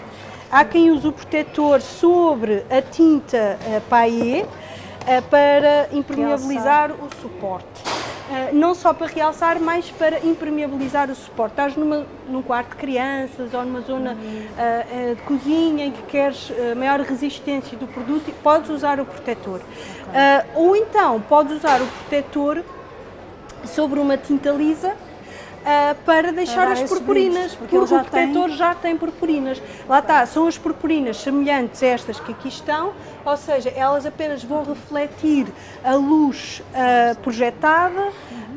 S2: Há quem use o protetor sobre a tinta uh, paillé uh, para impermeabilizar realçar. o suporte. Uh, não só para realçar, mas para impermeabilizar o suporte. Estás numa, num quarto de crianças ou numa zona uhum. uh, de cozinha em que queres maior resistência do produto, podes usar o protetor. Okay. ou então, podes usar o protetor sobre uma tinta lisa uh, para deixar as purpurinas, porque, porque o protetor tem... já tem purpurinas. Lá está, são as purpurinas semelhantes a estas que aqui estão, ou seja, elas apenas vão refletir a luz uh, projetada,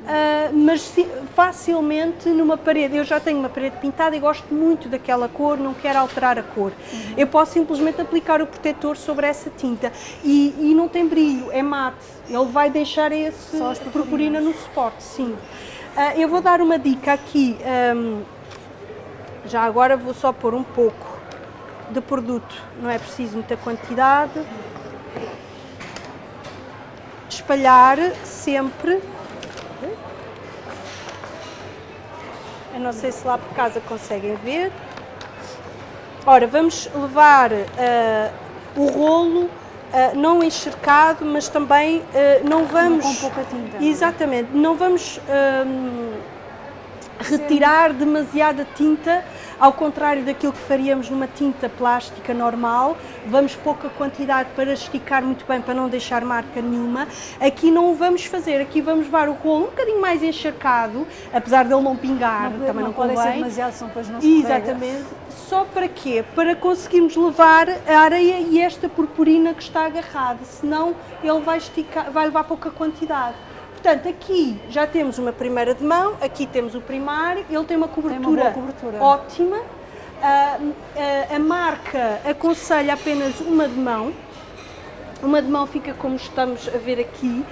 S2: Uh, mas se, facilmente numa parede, eu já tenho uma parede pintada e gosto muito daquela cor, não quero alterar a cor. Uhum. Eu posso simplesmente aplicar o protetor sobre essa tinta e, e não tem brilho, é mate. Ele vai deixar esse purpurina no suporte, sim. Uh, eu vou dar uma dica aqui, um, já agora vou só pôr um pouco de produto, não é preciso muita quantidade. Espalhar sempre. Eu não sei se lá por casa conseguem ver. Ora, vamos levar uh, o rolo Uh, não encharcado, mas também uh, não vamos...
S1: Com pouca tinta.
S2: Exatamente, não vamos uh, retirar demasiada tinta, ao contrário daquilo que faríamos numa tinta plástica normal, vamos pouca quantidade para esticar muito bem, para não deixar marca nenhuma. Aqui não o vamos fazer, aqui vamos levar o rolo um bocadinho mais encharcado, apesar dele não pingar, não, também não, não
S1: pode ser demasiado, senão depois não
S2: Exatamente. Só para quê? Para conseguirmos levar a areia e esta purpurina que está agarrada, senão ele vai, esticar, vai levar pouca quantidade. Portanto, aqui já temos uma primeira de mão, aqui temos o primário, ele tem uma cobertura,
S1: tem uma cobertura.
S2: ótima. Uh, uh, a marca aconselha apenas uma de mão, uma de mão fica como estamos a ver aqui,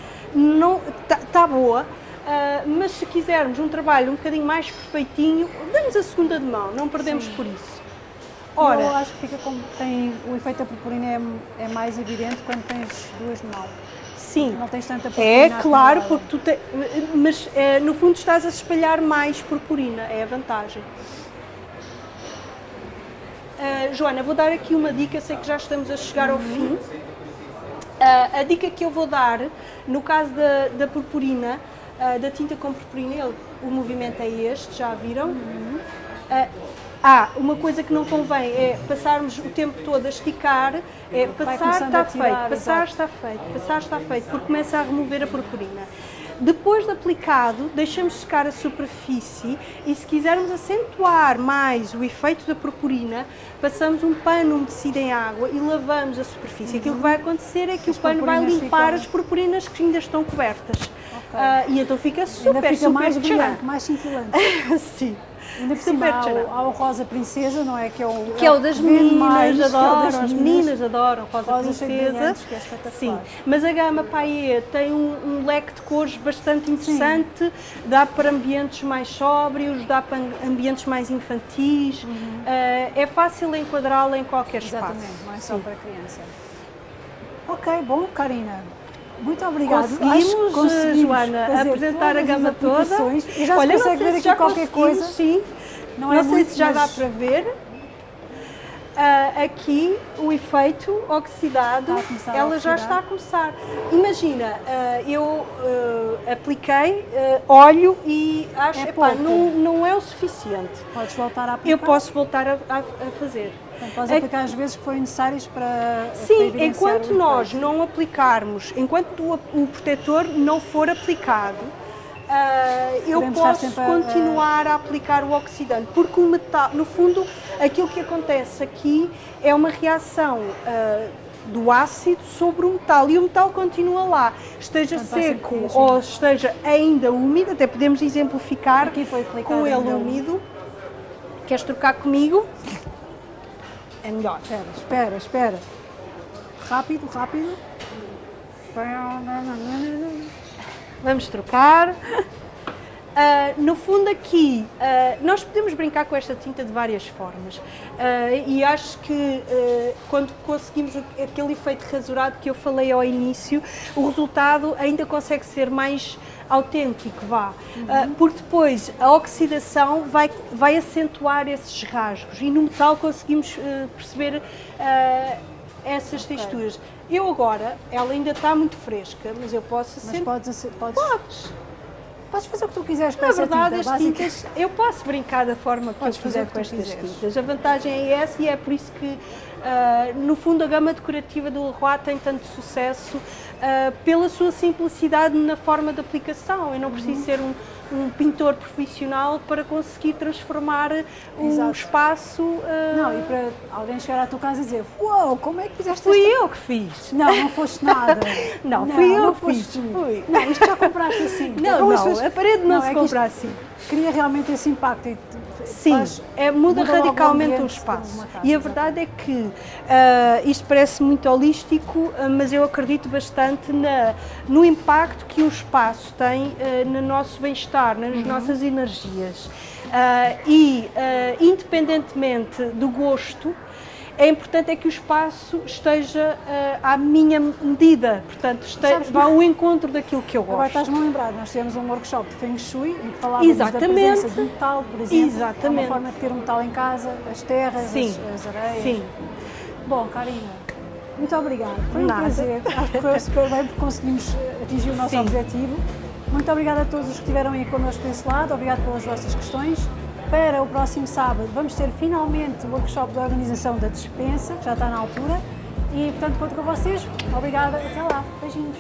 S2: está tá boa, uh, mas se quisermos um trabalho um bocadinho mais perfeitinho, damos a segunda de mão, não perdemos Sim. por isso.
S1: Ora, eu acho que fica como tem o efeito da purpurina é, é mais evidente quando tens duas de mão.
S2: Sim.
S1: Não tens tanta
S2: purpurina. É claro, porque tu te, mas é, no fundo estás a espalhar mais purpurina, é a vantagem. Uh, Joana, vou dar aqui uma dica, sei que já estamos a chegar ao fim. Uh, a dica que eu vou dar, no caso da, da purpurina, uh, da tinta com purpurina, ele, o movimento é este, já viram? Uhum. Ah, uma coisa que não convém é passarmos o tempo todo a esticar, é passar está feito, passar está feito, passar está feito, porque começa a remover a purpurina. Depois de aplicado, deixamos secar a superfície e se quisermos acentuar mais o efeito da purpurina, passamos um pano umedecido em água e lavamos a superfície. Uhum. Aquilo que vai acontecer é que as o pano vai limpar ficam... as purpurinas que ainda estão cobertas. Okay. Uh, e então fica super,
S1: ainda fica
S2: super
S1: mais brilhante, mais cintilante.
S2: Sim.
S1: Ainda por cima há o, Rosa Princesa, não é? Que é o,
S2: que é o das meninas, mais, adoram, é das as meninas adoram Rosa, Rosa Princesa. Que é Sim, mas a gama Paie tem um, um, leque de cores bastante interessante, Sim. dá para ambientes mais sóbrios, dá para ambientes mais infantis, uhum. uh, é fácil enquadrá-la em qualquer
S1: Exatamente,
S2: espaço.
S1: não é só Sim. para criança. Ok, bom, Karina. Muito obrigada.
S2: Conseguimos, conseguimos Joana, apresentar a gama toda.
S1: E já Olha, se consegue ver aqui qualquer coisa.
S2: Sim. Não, é não sei se já dá para ver. Uh, aqui o efeito oxidado, ela já está a começar. Imagina, uh, eu uh, apliquei óleo e acho que é não, não é o suficiente.
S1: Podes voltar a aplicar?
S2: Eu posso voltar a, a, a fazer.
S1: Então, podes é aplicar as vezes que forem necessárias para
S2: Sim, para enquanto nós não aplicarmos, enquanto o, o protetor não for aplicado, Uh, eu posso continuar a... a... aplicar o oxidante, porque o metal, no fundo, aquilo que acontece aqui é uma reação uh, do ácido sobre o metal e o metal continua lá, esteja seco ou esteja ainda úmido, até podemos exemplificar com ele úmido. Queres trocar comigo? É melhor.
S1: Espera, espera, espera. Rápido, rápido.
S2: Vamos trocar. Uh, no fundo aqui, uh, nós podemos brincar com esta tinta de várias formas uh, e acho que quando conseguimos aquele efeito rasurado que eu falei ao início, o resultado ainda consegue ser mais autêntico, vá, uhum. porque depois a oxidação vai, vai acentuar esses rasgos e no metal conseguimos perceber essas texturas. Eu agora, ela ainda está muito fresca, mas eu posso...
S1: Mas podes... podes...
S2: Podes.
S1: Podes fazer o que tu quiseres com
S2: Na verdade,
S1: tinta,
S2: as tintas, eu posso brincar da forma que Podes eu quiser com estas tintas. A vantagem é essa e é por isso que, uh, no fundo, a gama decorativa do Leroy tem tanto sucesso uh, pela sua simplicidade na forma de aplicação. Eu não preciso uhum. ser um um pintor profissional para conseguir transformar o Exato. espaço. Uh...
S1: Não, e para alguém chegar à tua casa e dizer: Uau, como é que fizeste
S2: Fui
S1: esta...
S2: eu que fiz.
S1: Não, não foste nada.
S2: não, não, fui eu que fiz. Fui.
S1: Não, isto já compraste assim.
S2: Não, não, não a parede não, não se é compra assim.
S1: Cria realmente esse impacto.
S2: Sim, faz, é, muda, muda radicalmente o espaço. Casa, e a verdade é que uh, isto parece muito holístico, uh, mas eu acredito bastante na, no impacto que o espaço tem uh, no nosso bem-estar, nas uhum. nossas energias. e, independentemente do gosto, é importante é que o espaço esteja uh, à minha medida, portanto, esteja, vá ao encontro daquilo que eu gosto.
S1: Agora estás-me a lembrar, nós tivemos um workshop de Feng Shui em que falávamos Exatamente. da presença de metal, por exemplo, Exatamente. uma forma de ter um metal em casa, as terras, Sim. As, as areias. Sim. Bom, Karina, muito obrigada, foi um Nada. prazer, acho que foi super bem porque conseguimos eh, atingir o nosso Sim. objetivo. Muito obrigada a todos os que estiveram aí connosco desse lado, obrigado pelas vossas questões. Para o próximo sábado vamos ter finalmente o workshop de organização da dispensa, que já está na altura. E portanto conto com vocês. Obrigada, até lá. Beijinhos.